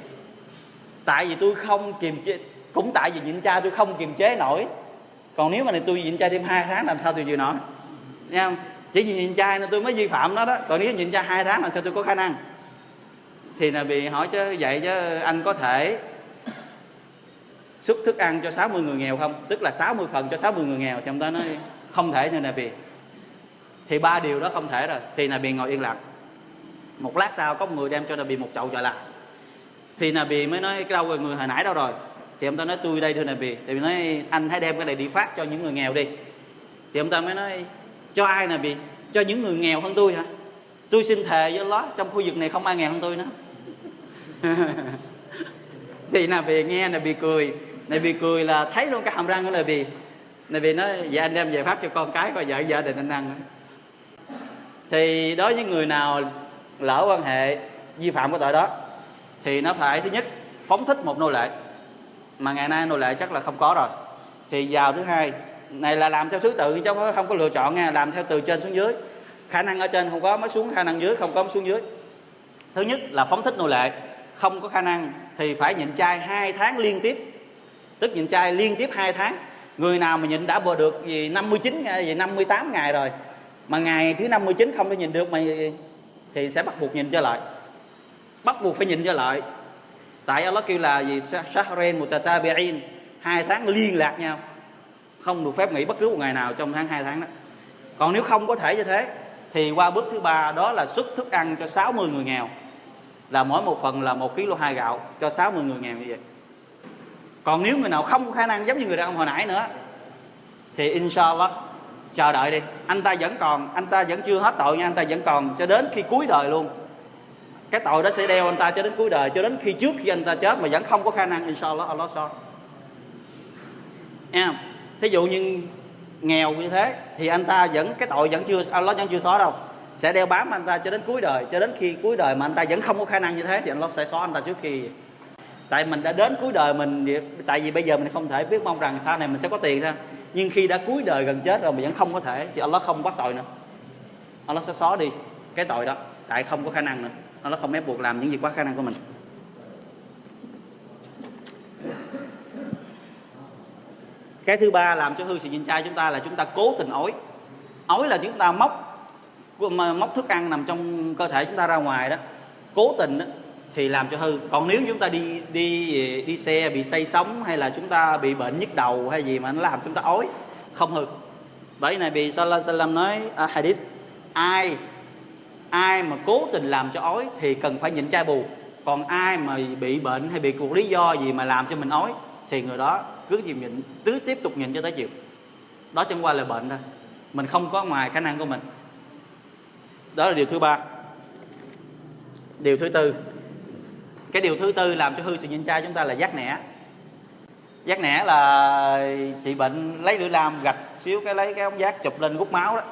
tại vì tôi không kiềm chế, cũng tại vì nhịn chay tôi không kiềm chế nổi. Còn nếu mà này tôi nhịn chay thêm hai tháng làm sao tôi chịu nổi? Nha không? Chỉ vì nhịn chay nên tôi mới vi phạm đó đó. Còn nếu nhịn chay hai tháng làm sao tôi có khả năng? Thì là bị hỏi chứ, vậy chứ anh có thể xuất thức ăn cho 60 người nghèo không? Tức là 60 phần cho 60 người nghèo thì ông ta nói, không thể như Nabi. Thì ba điều đó không thể rồi. Thì là bị ngồi yên lặng. Một lát sau, có một người đem cho là bị một chậu trở lại thì là bị mới nói, cái đâu rồi, người hồi nãy đâu rồi? Thì ông ta nói, tôi đây thưa bị thì nói, anh hãy đem cái này đi phát cho những người nghèo đi. Thì ông ta mới nói, cho ai, Nabi? Cho những người nghèo hơn tôi hả? Tôi xin thề với Allah, trong khu vực này không ai nghèo hơn tôi nữa. Thì là bị nghe là bị cười này bị cười là thấy luôn cái hàm răng của Nabi Nabi nói dạ anh đem về phát cho con cái coi vợ gia đình anh ăn thì đối với người nào lỡ quan hệ vi phạm cái tội đó, thì nó phải thứ nhất phóng thích một nô lệ. Mà ngày nay nô lệ chắc là không có rồi. Thì vào thứ hai, này là làm theo thứ tự chứ không có lựa chọn nha, làm theo từ trên xuống dưới. Khả năng ở trên không có, mới xuống khả năng dưới, không có mới xuống dưới. Thứ nhất là phóng thích nô lệ. Không có khả năng thì phải nhịn chay hai tháng liên tiếp tức nhịn chay liên tiếp hai tháng. Người nào mà nhịn đã bờ được gì 59 ngày gì 58 ngày rồi. Mà ngày thứ 59 không thể nhìn được mà thì sẽ bắt buộc nhìn trở lại bắt buộc phải nhìn trở lại tại Allah kêu là gì? Shahrain mutatabi'in. Hai tháng liên lạc nhau. Không được phép nghỉ bất cứ một ngày nào trong tháng hai tháng đó. Còn nếu không có thể như thế, thì qua bước thứ ba đó là xuất thức ăn cho 60 người nghèo. Là mỗi một phần là một kg hai gạo cho 60 người nghèo như vậy còn nếu người nào không có khả năng giống như người đàn ông hồi nãy nữa, thì inshallah, chờ đợi đi. Anh ta vẫn còn, anh ta vẫn chưa hết tội nha, anh ta vẫn còn cho đến khi cuối đời luôn. Cái tội đó sẽ đeo anh ta cho đến cuối đời, cho đến khi trước khi anh ta chết mà vẫn không có khả năng, inshallah, Allah so. Em thí dụ như nghèo như thế, thì anh ta vẫn, cái tội vẫn chưa, Allah vẫn chưa xóa đâu. Sẽ đeo bám anh ta cho đến cuối đời, cho đến khi cuối đời mà anh ta vẫn không có khả năng như thế, thì Allah sẽ xóa anh ta trước khi tại mình đã đến cuối đời mình tại vì bây giờ mình không thể biết mong rằng sau này mình sẽ có tiền thôi nhưng khi đã cuối đời gần chết rồi mình vẫn không có thể thì Allah không bắt tội nữa. Allah sẽ xóa đi cái tội đó tại không có khả năng nữa. Allah không ép buộc làm những việc quá khả năng của mình. Cái thứ ba làm cho hư sự nhìn trai chúng ta là chúng ta cố tình ói. Ói là chúng ta móc móc thức ăn nằm trong cơ thể chúng ta ra ngoài đó. Cố tình đó, thì làm cho hư. Còn nếu chúng ta đi đi đi xe bị say sóng hay là chúng ta bị bệnh nhức đầu hay gì mà nó làm chúng ta ói không hư. Bởi này bị sallallahu alaihi wasallam nói à, hadith ai ai mà cố tình làm cho ói thì cần phải nhịn chai bù. Còn ai mà bị bệnh hay bị một lý do gì mà làm cho mình ói thì người đó cứ chịu nhịn cứ tiếp tục nhịn cho tới chiều. Đó chẳng qua là bệnh thôi. Mình không có ngoài khả năng của mình. Đó là điều thứ ba. Điều thứ tư cái điều thứ tư làm cho hư sự nhịn chay chúng ta là giác nẻ. Giác nẻ là chị bệnh lấy lưỡi lam gạch xíu cái lấy cái ống giác chụp lên hút máu đó.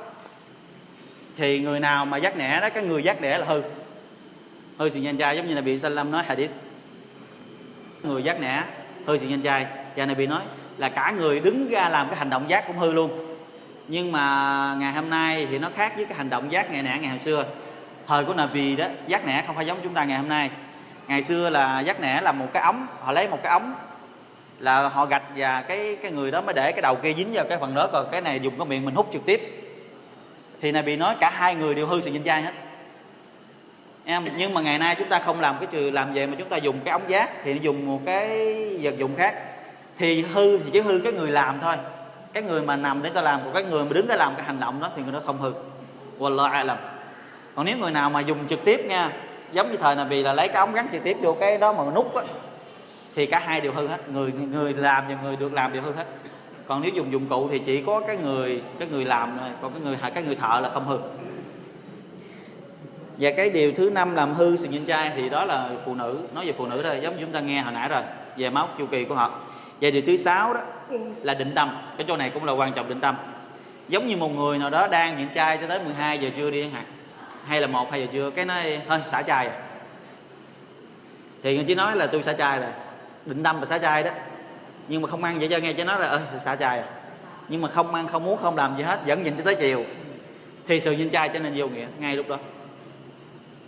Thì người nào mà giác nẻ đó, cái người giác nẻ là hư. Hư sự nhịn trai giống như là bị Salam nói hadith. Người giác nẻ, hư sự nhịn trai. Và này bị nói là cả người đứng ra làm cái hành động giác cũng hư luôn. Nhưng mà ngày hôm nay thì nó khác với cái hành động giác ngày nẻ ngày hồi xưa. Thời của Nabi đó, giác nẻ không phải giống chúng ta ngày hôm nay ngày xưa là giác nẻ là một cái ống, họ lấy một cái ống là họ gạch và cái cái người đó mới để cái đầu kia dính vào cái phần đó, còn cái này dùng cái miệng mình hút trực tiếp. Thì này bị nói cả hai người đều hư sự dinh dai hết. Em, nhưng mà ngày nay chúng ta không làm cái trừ, làm về mà chúng ta dùng cái ống giác thì dùng một cái vật dụng khác. Thì hư thì chỉ hư cái người làm thôi. Cái người mà nằm để ta làm, còn cái người mà đứng để làm cái hành động đó thì người đó không hư. Wallah alam. Còn nếu người nào mà dùng trực tiếp nha giống như thời nào vì là lấy cái ống gắn trực tiếp vô cái đó mà nút á, thì cả hai đều hư hết. Người người làm và người được làm đều hư hết. Còn nếu dùng dụng cụ thì chỉ có cái người cái người làm thôi còn cái người cái người thợ là không hư. Và cái điều thứ năm làm hư sự nhìn trai thì đó là phụ nữ. Nói về phụ nữ thôi giống như chúng ta nghe hồi nãy rồi, về máu chu kỳ của họ. Và điều thứ sáu đó là định tâm. Cái chỗ này cũng là quan trọng định tâm. Giống như một người nào đó đang nhịn trai cho tới 12 giờ trưa đi chẳng hạn hay là một hai giờ trưa cái nói thôi xả chai à? thì người chỉ nói là tôi xả chai rồi định tâm là xả chai đó. Nhưng mà không ăn vậy cho nghe cho nó là ơi xả chai à. nhưng mà không ăn không muốn không làm gì hết vẫn nhịn cho tới chiều. Thì sự nhịn chai cho nên vô nghĩa ngay lúc đó.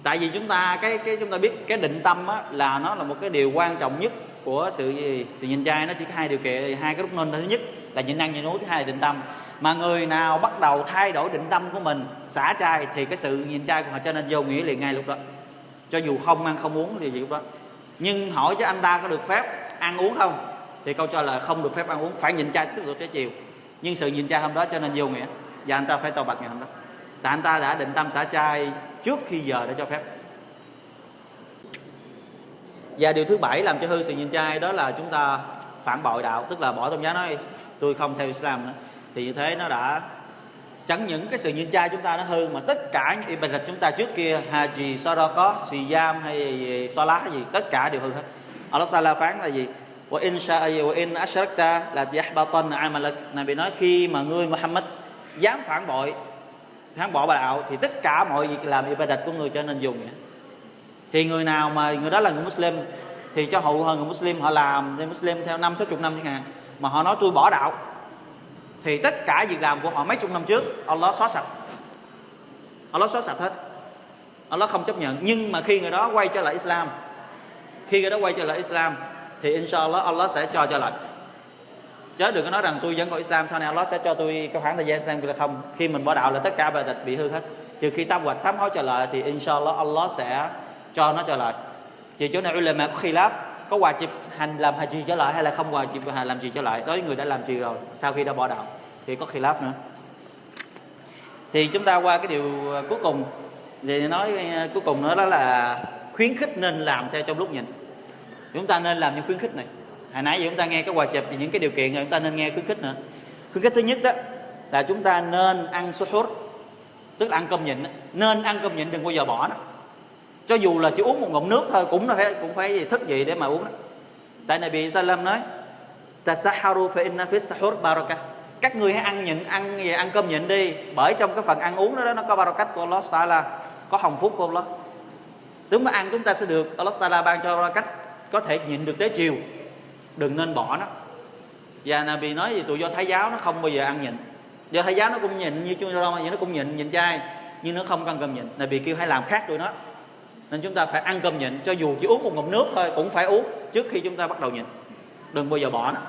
Tại vì chúng ta cái cái chúng ta biết cái định tâm á, là nó là một cái điều quan trọng nhất của sự gì? Sự nhịn trai nó chỉ có hai điều kiện hai cái lúc nên thứ nhất là nhịn ăn nhịn uống thứ hai là định tâm mà người nào bắt đầu thay đổi định tâm của mình, xả chay thì cái sự nhìn chay của họ cho nên vô nghĩa liền ngay lúc đó. Cho dù không ăn không uống thì gì lúc đó. Nhưng hỏi cho anh ta có được phép ăn uống không? Thì câu trả lời không được phép ăn uống, phải nhìn chay tiếp tục tới chiều. Nhưng sự nhìn chay hôm đó cho nên vô nghĩa. Và anh ta phải tao bạch ngày hôm đó. Tại anh ta đã định tâm xả chay trước khi giờ để cho phép. Và điều thứ bảy làm cho hư sự nhìn chay đó là chúng ta phản bội đạo, tức là bỏ tôn giáo nói, tôi không theo Islam nữa thì như thế nó đã chẳng những cái sự nhịn chay chúng ta nó hư, mà tất cả những ibadat chúng ta trước kia, haji sadaqah siyam hay salah gì, tất cả đều hư hết. Allah Sala phán là gì? Wa in sha'a wa in ashrakta la yahbatan amalak. Nabi nói khi mà ngươi Muhammad dám phản bội, phản bỏ bà đạo, thì tất cả mọi việc làm ibadat của người cho nên dùng vậy. thì người nào mà, người đó là người Muslim, thì cho hậu hơn người Muslim, họ làm thì Muslim theo năm, sáu chục năm chẳng hạn, mà họ nói tôi bỏ đạo thì tất cả việc làm của họ mấy chục năm trước, Allah xóa sạch. Allah xóa sạch hết. Allah không chấp nhận. Nhưng mà khi người đó quay trở lại Islam, khi người đó quay trở lại Islam, thì inshallah Allah sẽ cho trở lại. Chớ đừng có nói rằng tôi vẫn còn Islam, sau này Allah sẽ cho tôi cái khoảng thời gian Islam là không? Khi mình bỏ đạo là tất cả bài tịch bị hư hết. Trừ khi tâm hoạch sám hối trở lại thì inshallah Allah sẽ cho nó trở lại. Chỉ chỗ này ulama có khilaf có hòa chịp hành làm haji trở lại hay là không hòa chịp hành làm gì trở lại? Đối với người đã làm gì rồi, sau khi đã bỏ đạo thì có khilaf nữa. Thì chúng ta qua cái điều à, cuối cùng. Thì nói à, cuối cùng nữa đó là khuyến khích nên làm theo trong lúc nhìn chúng ta nên làm những khuyến khích này. Hồi nãy giờ chúng ta nghe cái chụp thì những cái điều kiện rồi chúng ta nên nghe khuyến khích nữa. Khuyến khích thứ nhất đó là chúng ta nên ăn suhur tức là ăn cơm nhịn nên ăn cơm nhịn đừng bao giờ bỏ nó cho dù là chỉ uống một ngụm nước thôi cũng phải cũng phải thức dậy để mà uống đó. Tại này bị Salam nói tasaharu fa inna fi sahur baraka. Các người hãy ăn nhịn ăn gì ăn cơm nhịn đi bởi trong cái phần ăn uống đó, đó nó có barakat của Allah Taala có hồng phúc của Allah. Tướng mà ăn chúng ta sẽ được Allah Taala ban cho cách có thể nhịn được tới chiều. Đừng nên bỏ nó. Và Nabi nói gì? Tụi do thái giáo nó không bao giờ ăn nhịn. Do thái giáo nó cũng nhịn như chung rong nó cũng nhịn nhịn chay nhưng nó không ăn cơm nhịn. Nabi kêu hãy làm khác tụi nó nên chúng ta phải ăn cơm nhịn cho dù chỉ uống một ngụm nước thôi cũng phải uống trước khi chúng ta bắt đầu nhịn. Đừng bao giờ bỏ nó.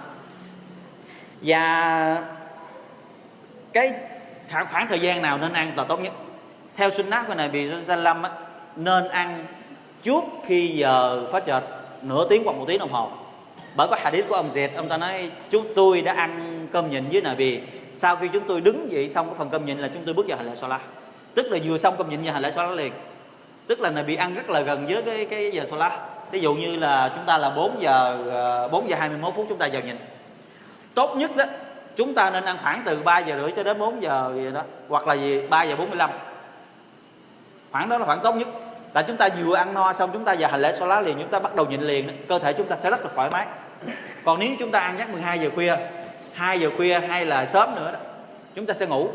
Và cái khoảng thời gian nào nên ăn là tốt nhất. Theo sunnah của này bị Sallam á, nên ăn trước khi giờ phát chợt nửa tiếng hoặc một tiếng đồng hồ. Bởi có hadith của ông Dệt ông ta nói chúng tôi đã ăn cơm nhịn với Nabi. Sau khi chúng tôi đứng dậy xong cái phần cơm nhịn là chúng tôi bước vào hành lễ Salah tức là vừa xong cơm nhịn và hành lễ Salah liền tức là Nabi ăn rất là gần với cái cái giờ Salah ví dụ như là chúng ta là 4 giờ ờ, 4 giờ 21 phút chúng ta vào nhìn. Tốt nhất đó, chúng ta nên ăn khoảng từ 3 giờ rưỡi cho đến 4 giờ gì đó, hoặc là gì 3 giờ 45 khoảng đó là khoảng tốt nhất. Là chúng ta vừa ăn no xong, chúng ta vào hành lễ lá liền, chúng ta bắt đầu nhịn liền, cơ thể chúng ta sẽ rất là thoải mái. Còn nếu chúng ta ăn nhắc 12 giờ khuya 2 giờ khuya hay là sớm nữa đó, chúng ta sẽ ngủ.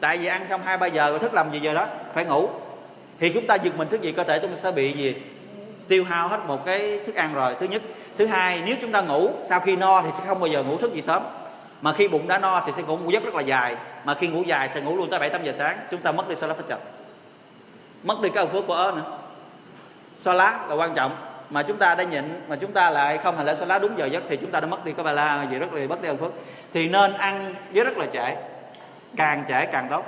Tại vì ăn xong hai ba giờ rồi thức làm gì giờ đó? Phải ngủ thì chúng ta giật mình thức dậy cơ thể chúng ta sẽ bị gì? Tiêu hao hết một cái thức ăn rồi. Thứ nhất. Thứ hai, nếu chúng ta ngủ, sau khi no thì sẽ không bao giờ ngủ thức gì sớm. Mà khi bụng đã no thì sẽ ngủ giấc rất là dài. Mà khi ngủ dài sẽ ngủ luôn tới bảy, tám giờ sáng. Chúng ta mất đi salat phát mất đi cái phước của ớ nữa. Salat là quan trọng. Mà chúng ta đã nhịn, mà chúng ta lại không hành lễ salat đúng giờ giấc thì chúng ta đã mất đi cái bà la gì rất là mất đi ơn phước. Thì nên ăn với rất là trễ. Càng trễ càng tốt.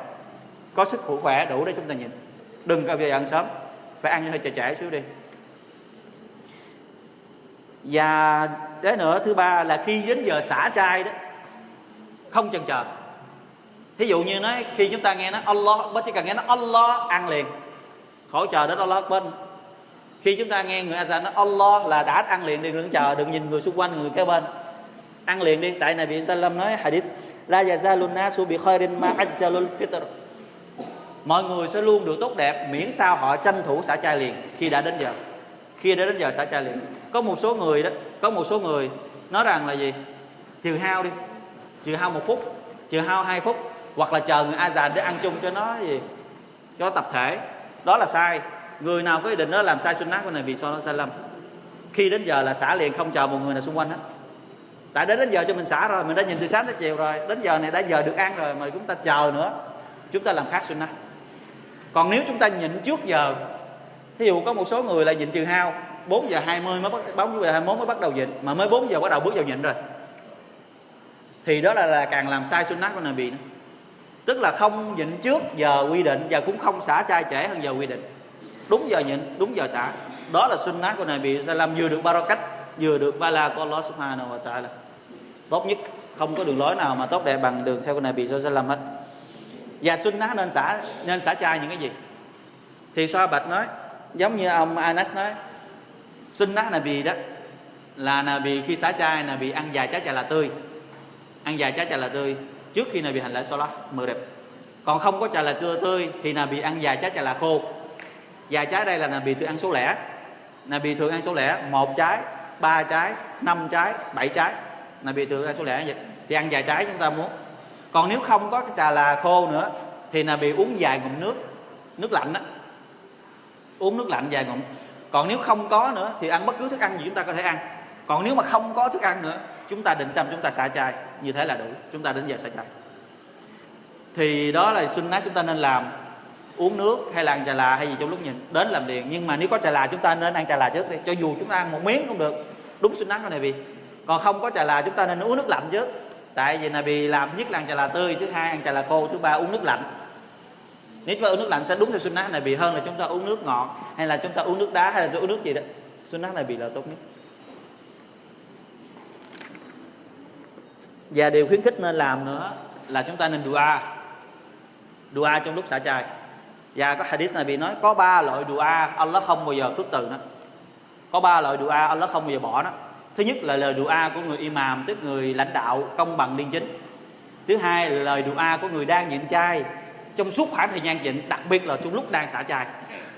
Có sức khỏe đủ để chúng ta nhịn đừng bao giờ ăn sớm. Phải ăn hơi trễ trễ xíu đi. Và cái nữa thứ ba là khi đến giờ xả trai đó, không chần chờ. Thí dụ như nói, khi chúng ta nghe nó Allah bất chỉ cần nghe nó Allah ăn liền. Khỏi chờ đến Allah bên khi chúng ta nghe người azan nói Allah là đã ăn liền đi, đừng chờ, đừng nhìn người xung quanh, người kế bên. Ăn liền đi, tại này bị Salam nói hadith, la yazalun nasu bi khairin ma ajjalul fitr mọi người sẽ luôn được tốt đẹp miễn sao họ tranh thủ xả chai liền khi đã đến giờ. Khi đã đến giờ xả chai liền. Có một số người đó, có một số người nói rằng là gì? Trừ hao đi, trừ hao một phút, trừ hao hai phút, hoặc là chờ người a già để ăn chung cho nó gì? Cho tập thể. Đó là sai. Người nào có ý định đó làm sai sunnah của này vì so sai lầm khi đến giờ là xả liền, không chờ một người nào xung quanh hết. Tại đến đến giờ cho mình xả rồi, mình đã nhìn từ sáng tới chiều rồi. Đến giờ này đã giờ được ăn rồi mà chúng ta chờ nữa. Chúng ta làm khác sunnah còn nếu chúng ta nhịn trước giờ thí dụ có một số người là nhịn trừ hao 4 giờ 20 mới bắt 4 giờ 21 mới bắt đầu nhịn mà mới 4 giờ bắt đầu bước vào nhịn rồi thì đó là, là càng làm sai sunnah của Nabi nữa. tức là không nhịn trước giờ quy định và cũng không xả chai trễ hơn giờ quy định. Đúng giờ nhịn đúng giờ xả. Đó là sunnah của Nabi làm vừa được barakat vừa được bala của Allah Subhanahu wa Taala. Tốt nhất không có đường lối nào mà tốt đẹp bằng đường theo của Nabi Sallam hết và sunnah nên xả nên xả chay những cái gì? Thì so bạch nói, giống như ông Anas nói, sunnah bì đó, là là bì khi xả trai là bì ăn dài trái trà là tươi. Ăn dài trái trà là tươi, trước khi là bị hành lễ salat mờ đẹp còn không có trà là tươi tươi thì bị ăn dài trái trà là khô. Dài trái đây là là bị thường ăn số lẻ. Là bị thường ăn số lẻ, một trái, ba trái, năm trái, bảy trái. Là bị thường ăn số lẻ vậy. Thì ăn dài trái chúng ta muốn còn nếu không có cái trà là khô nữa, thì là bị uống vài ngụm nước nước lạnh đó uống nước lạnh vài ngụm. Còn nếu không có nữa, thì ăn bất cứ thức ăn gì chúng ta có thể ăn. Còn nếu mà không có thức ăn nữa, chúng ta định tâm chúng ta xả chai, như thế là đủ. Chúng ta đến giờ xả chai. Thì đó là sunnah chúng ta nên làm. Uống nước hay là ăn trà là hay gì trong lúc nhìn, đến làm liền. Nhưng mà nếu có trà là chúng ta nên ăn trà là trước đi. Cho dù chúng ta ăn một miếng cũng được. Đúng sunnah nát này vì. Còn không có trà là chúng ta nên uống nước lạnh trước tại vì này làm thứ nhất là ăn trà là tươi, thứ hai ăn trà là khô, thứ ba uống nước lạnh. Nếu chúng ta uống nước lạnh sẽ đúng theo sunnah này bị hơn là chúng ta uống nước ngọt, hay là chúng ta uống nước đá, hay là uống nước gì đó. Sunnah này bị là tốt nhất. Và điều khuyến khích nên làm nữa là chúng ta nên dua. Dua trong lúc xả chai. Và có hadith này bị nói, có ba loại dua, Allah không bao giờ khước từ nó. Có ba loại dua, Allah không bao giờ bỏ nó thứ nhất là lời dua của người imam tức người lãnh đạo công bằng liên chính. Thứ hai là lời dua của người đang nhịn chay trong suốt khoảng thời gian nhịn đặc biệt là trong lúc đang xả chay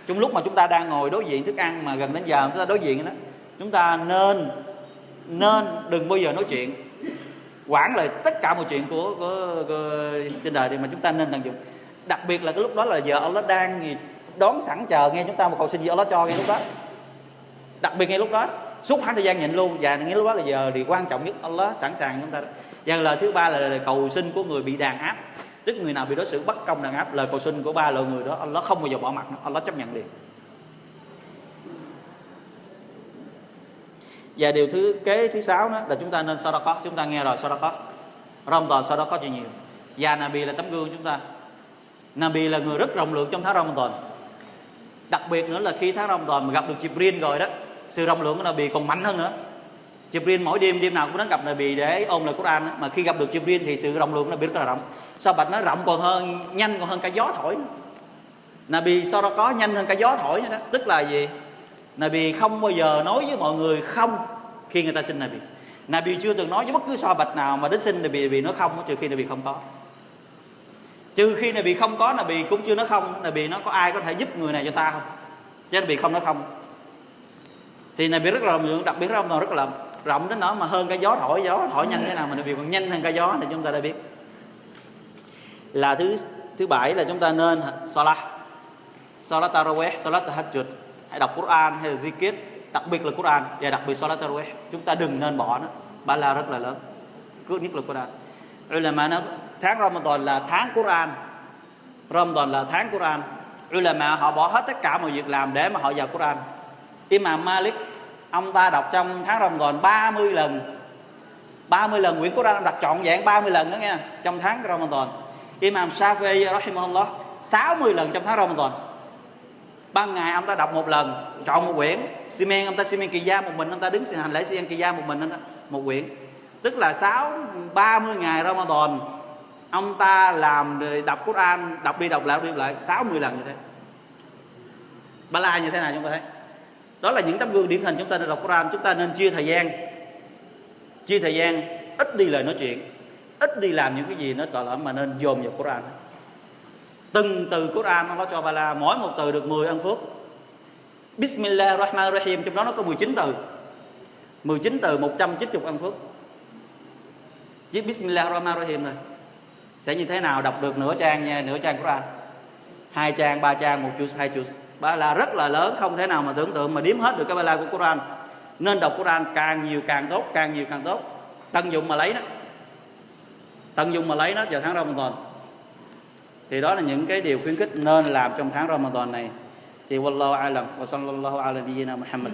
trong lúc mà chúng ta đang ngồi đối diện thức ăn mà gần đến giờ chúng ta đối diện đó chúng ta nên nên đừng bao giờ nói chuyện. Quản lại tất cả mọi chuyện của, của, của trên đời thì mà chúng ta nên tận dụng. Đặc biệt là cái lúc đó là giờ Allah đang đón sẵn chờ nghe chúng ta một cầu xin gì Allah cho ngay lúc đó. Đặc biệt ngay lúc đó suốt khoảng thời gian nhịn luôn. Và nghĩa lúc đó là giờ thì quan trọng nhất. Allah sẵn sàng chúng ta. Và lời thứ ba là lời cầu xin của người bị đàn áp. Tức người nào bị đối xử bất công đàn áp, lời cầu xin của ba loại người đó, Allah không bao giờ bỏ mặt Allah chấp nhận liền. Và điều thứ, kế thứ sáu đó là chúng ta nên sadaqah. Chúng ta nghe rồi sadaqah. Ramadan sadaqah cho nhiều. Và Nabi là tấm gương chúng ta. Nabi là người rất rộng lượng trong tháng Ramadan. Đặc biệt nữa là khi tháng Ramadan mà gặp được Jibril rồi đó sự rộng lượng của Nabi còn mạnh hơn nữa. Jibril mỗi đêm đêm nào cũng đến gặp Nabi để ôn lời Quran mà khi gặp được Jibril thì sự rộng lượng của Nabi rất là rộng. Sao bạch nó rộng còn hơn nhanh còn hơn cả gió thổi Nabi sau đó có nhanh hơn cả gió thổi nữa đó. Tức là gì? Nabi không bao giờ nói với mọi người không khi người ta xin Nabi Nabi chưa từng nói với bất cứ so bạch nào mà đến xin Nabi, Nabi nói không trừ khi Nabi không có. Trừ khi Nabi không có Nabi cũng chưa nói không. Nabi nó có ai có thể giúp người này cho ta không? Chứ Nabi không nói không thì này biết rất là rộng, đặc biệt rộng, rất là rộng đến nỗi mà hơn cái gió thổi gió thổi nhanh thế nào mà nó còn nhanh hơn cái gió thì chúng ta đã biết. Là thứ thứ bảy là chúng ta nên salat. Salat tarawih, salat tahajjud. Hay đọc Quran hay là zikir, đặc biệt là Quran, và đặc biệt Salat Tarawih. Chúng ta đừng nên bỏ nó ba la rất là lớn. Cứ nhất là Quran. Ulama nó tháng Ramadan là tháng Quran. Ramadan là tháng Quran. Ulama họ bỏ hết tất cả mọi việc làm để mà họ vào Quran. Imam Malik ông ta đọc trong tháng Ramadan 30 lần 30 lần quyển Quran ông đọc trọn vẹn 30 lần đó nghe trong tháng Ramadan Imam Shafi rahimahullah 60 lần trong tháng Ramadan ban ngày ông ta đọc một lần chọn một quyển. Simen ông ta Simen kỳ gia một mình ông ta đứng hành lễ Simen kỳ gia một mình đó, một quyển. Tức là sáu ba mươi ngày Ramadan ông ta làm đọc Quran đọc đi đọc lại đọc đi đọc lại 60 lần như thế. Ba la như thế nào chúng ta thấy? Đó là những tấm gương điển hình chúng ta nên đọc Quran. Chúng ta nên chia thời gian. Chia thời gian, ít đi lời nói chuyện, ít đi làm những cái gì nó tội lỗi mà nên dồn vào Quran. Từng từ Quran Allah cho Bala mỗi một từ được 10 ân phước. Bismillah Rahman Rahim trong đó nó có 19 từ. 19 từ 190 ân phước. Chỉ Bismillah Rahman Rahim thôi sẽ như thế nào? Đọc được nửa trang nha, nửa trang Quran. Hai trang, ba trang, một chữ hai chữ ba la rất là lớn, không thể nào mà tưởng tượng mà điếm hết được cái ba la của Quran. Nên đọc Quran càng nhiều càng tốt, càng nhiều càng tốt. Tận dụng mà lấy nó tận dụng mà lấy nó vào tháng Ramadan. Thì đó là những cái điều khuyến khích nên làm trong tháng Ramadan này. Thì wallahu alam, wa sallallahu ala nabiyyina Muhammad.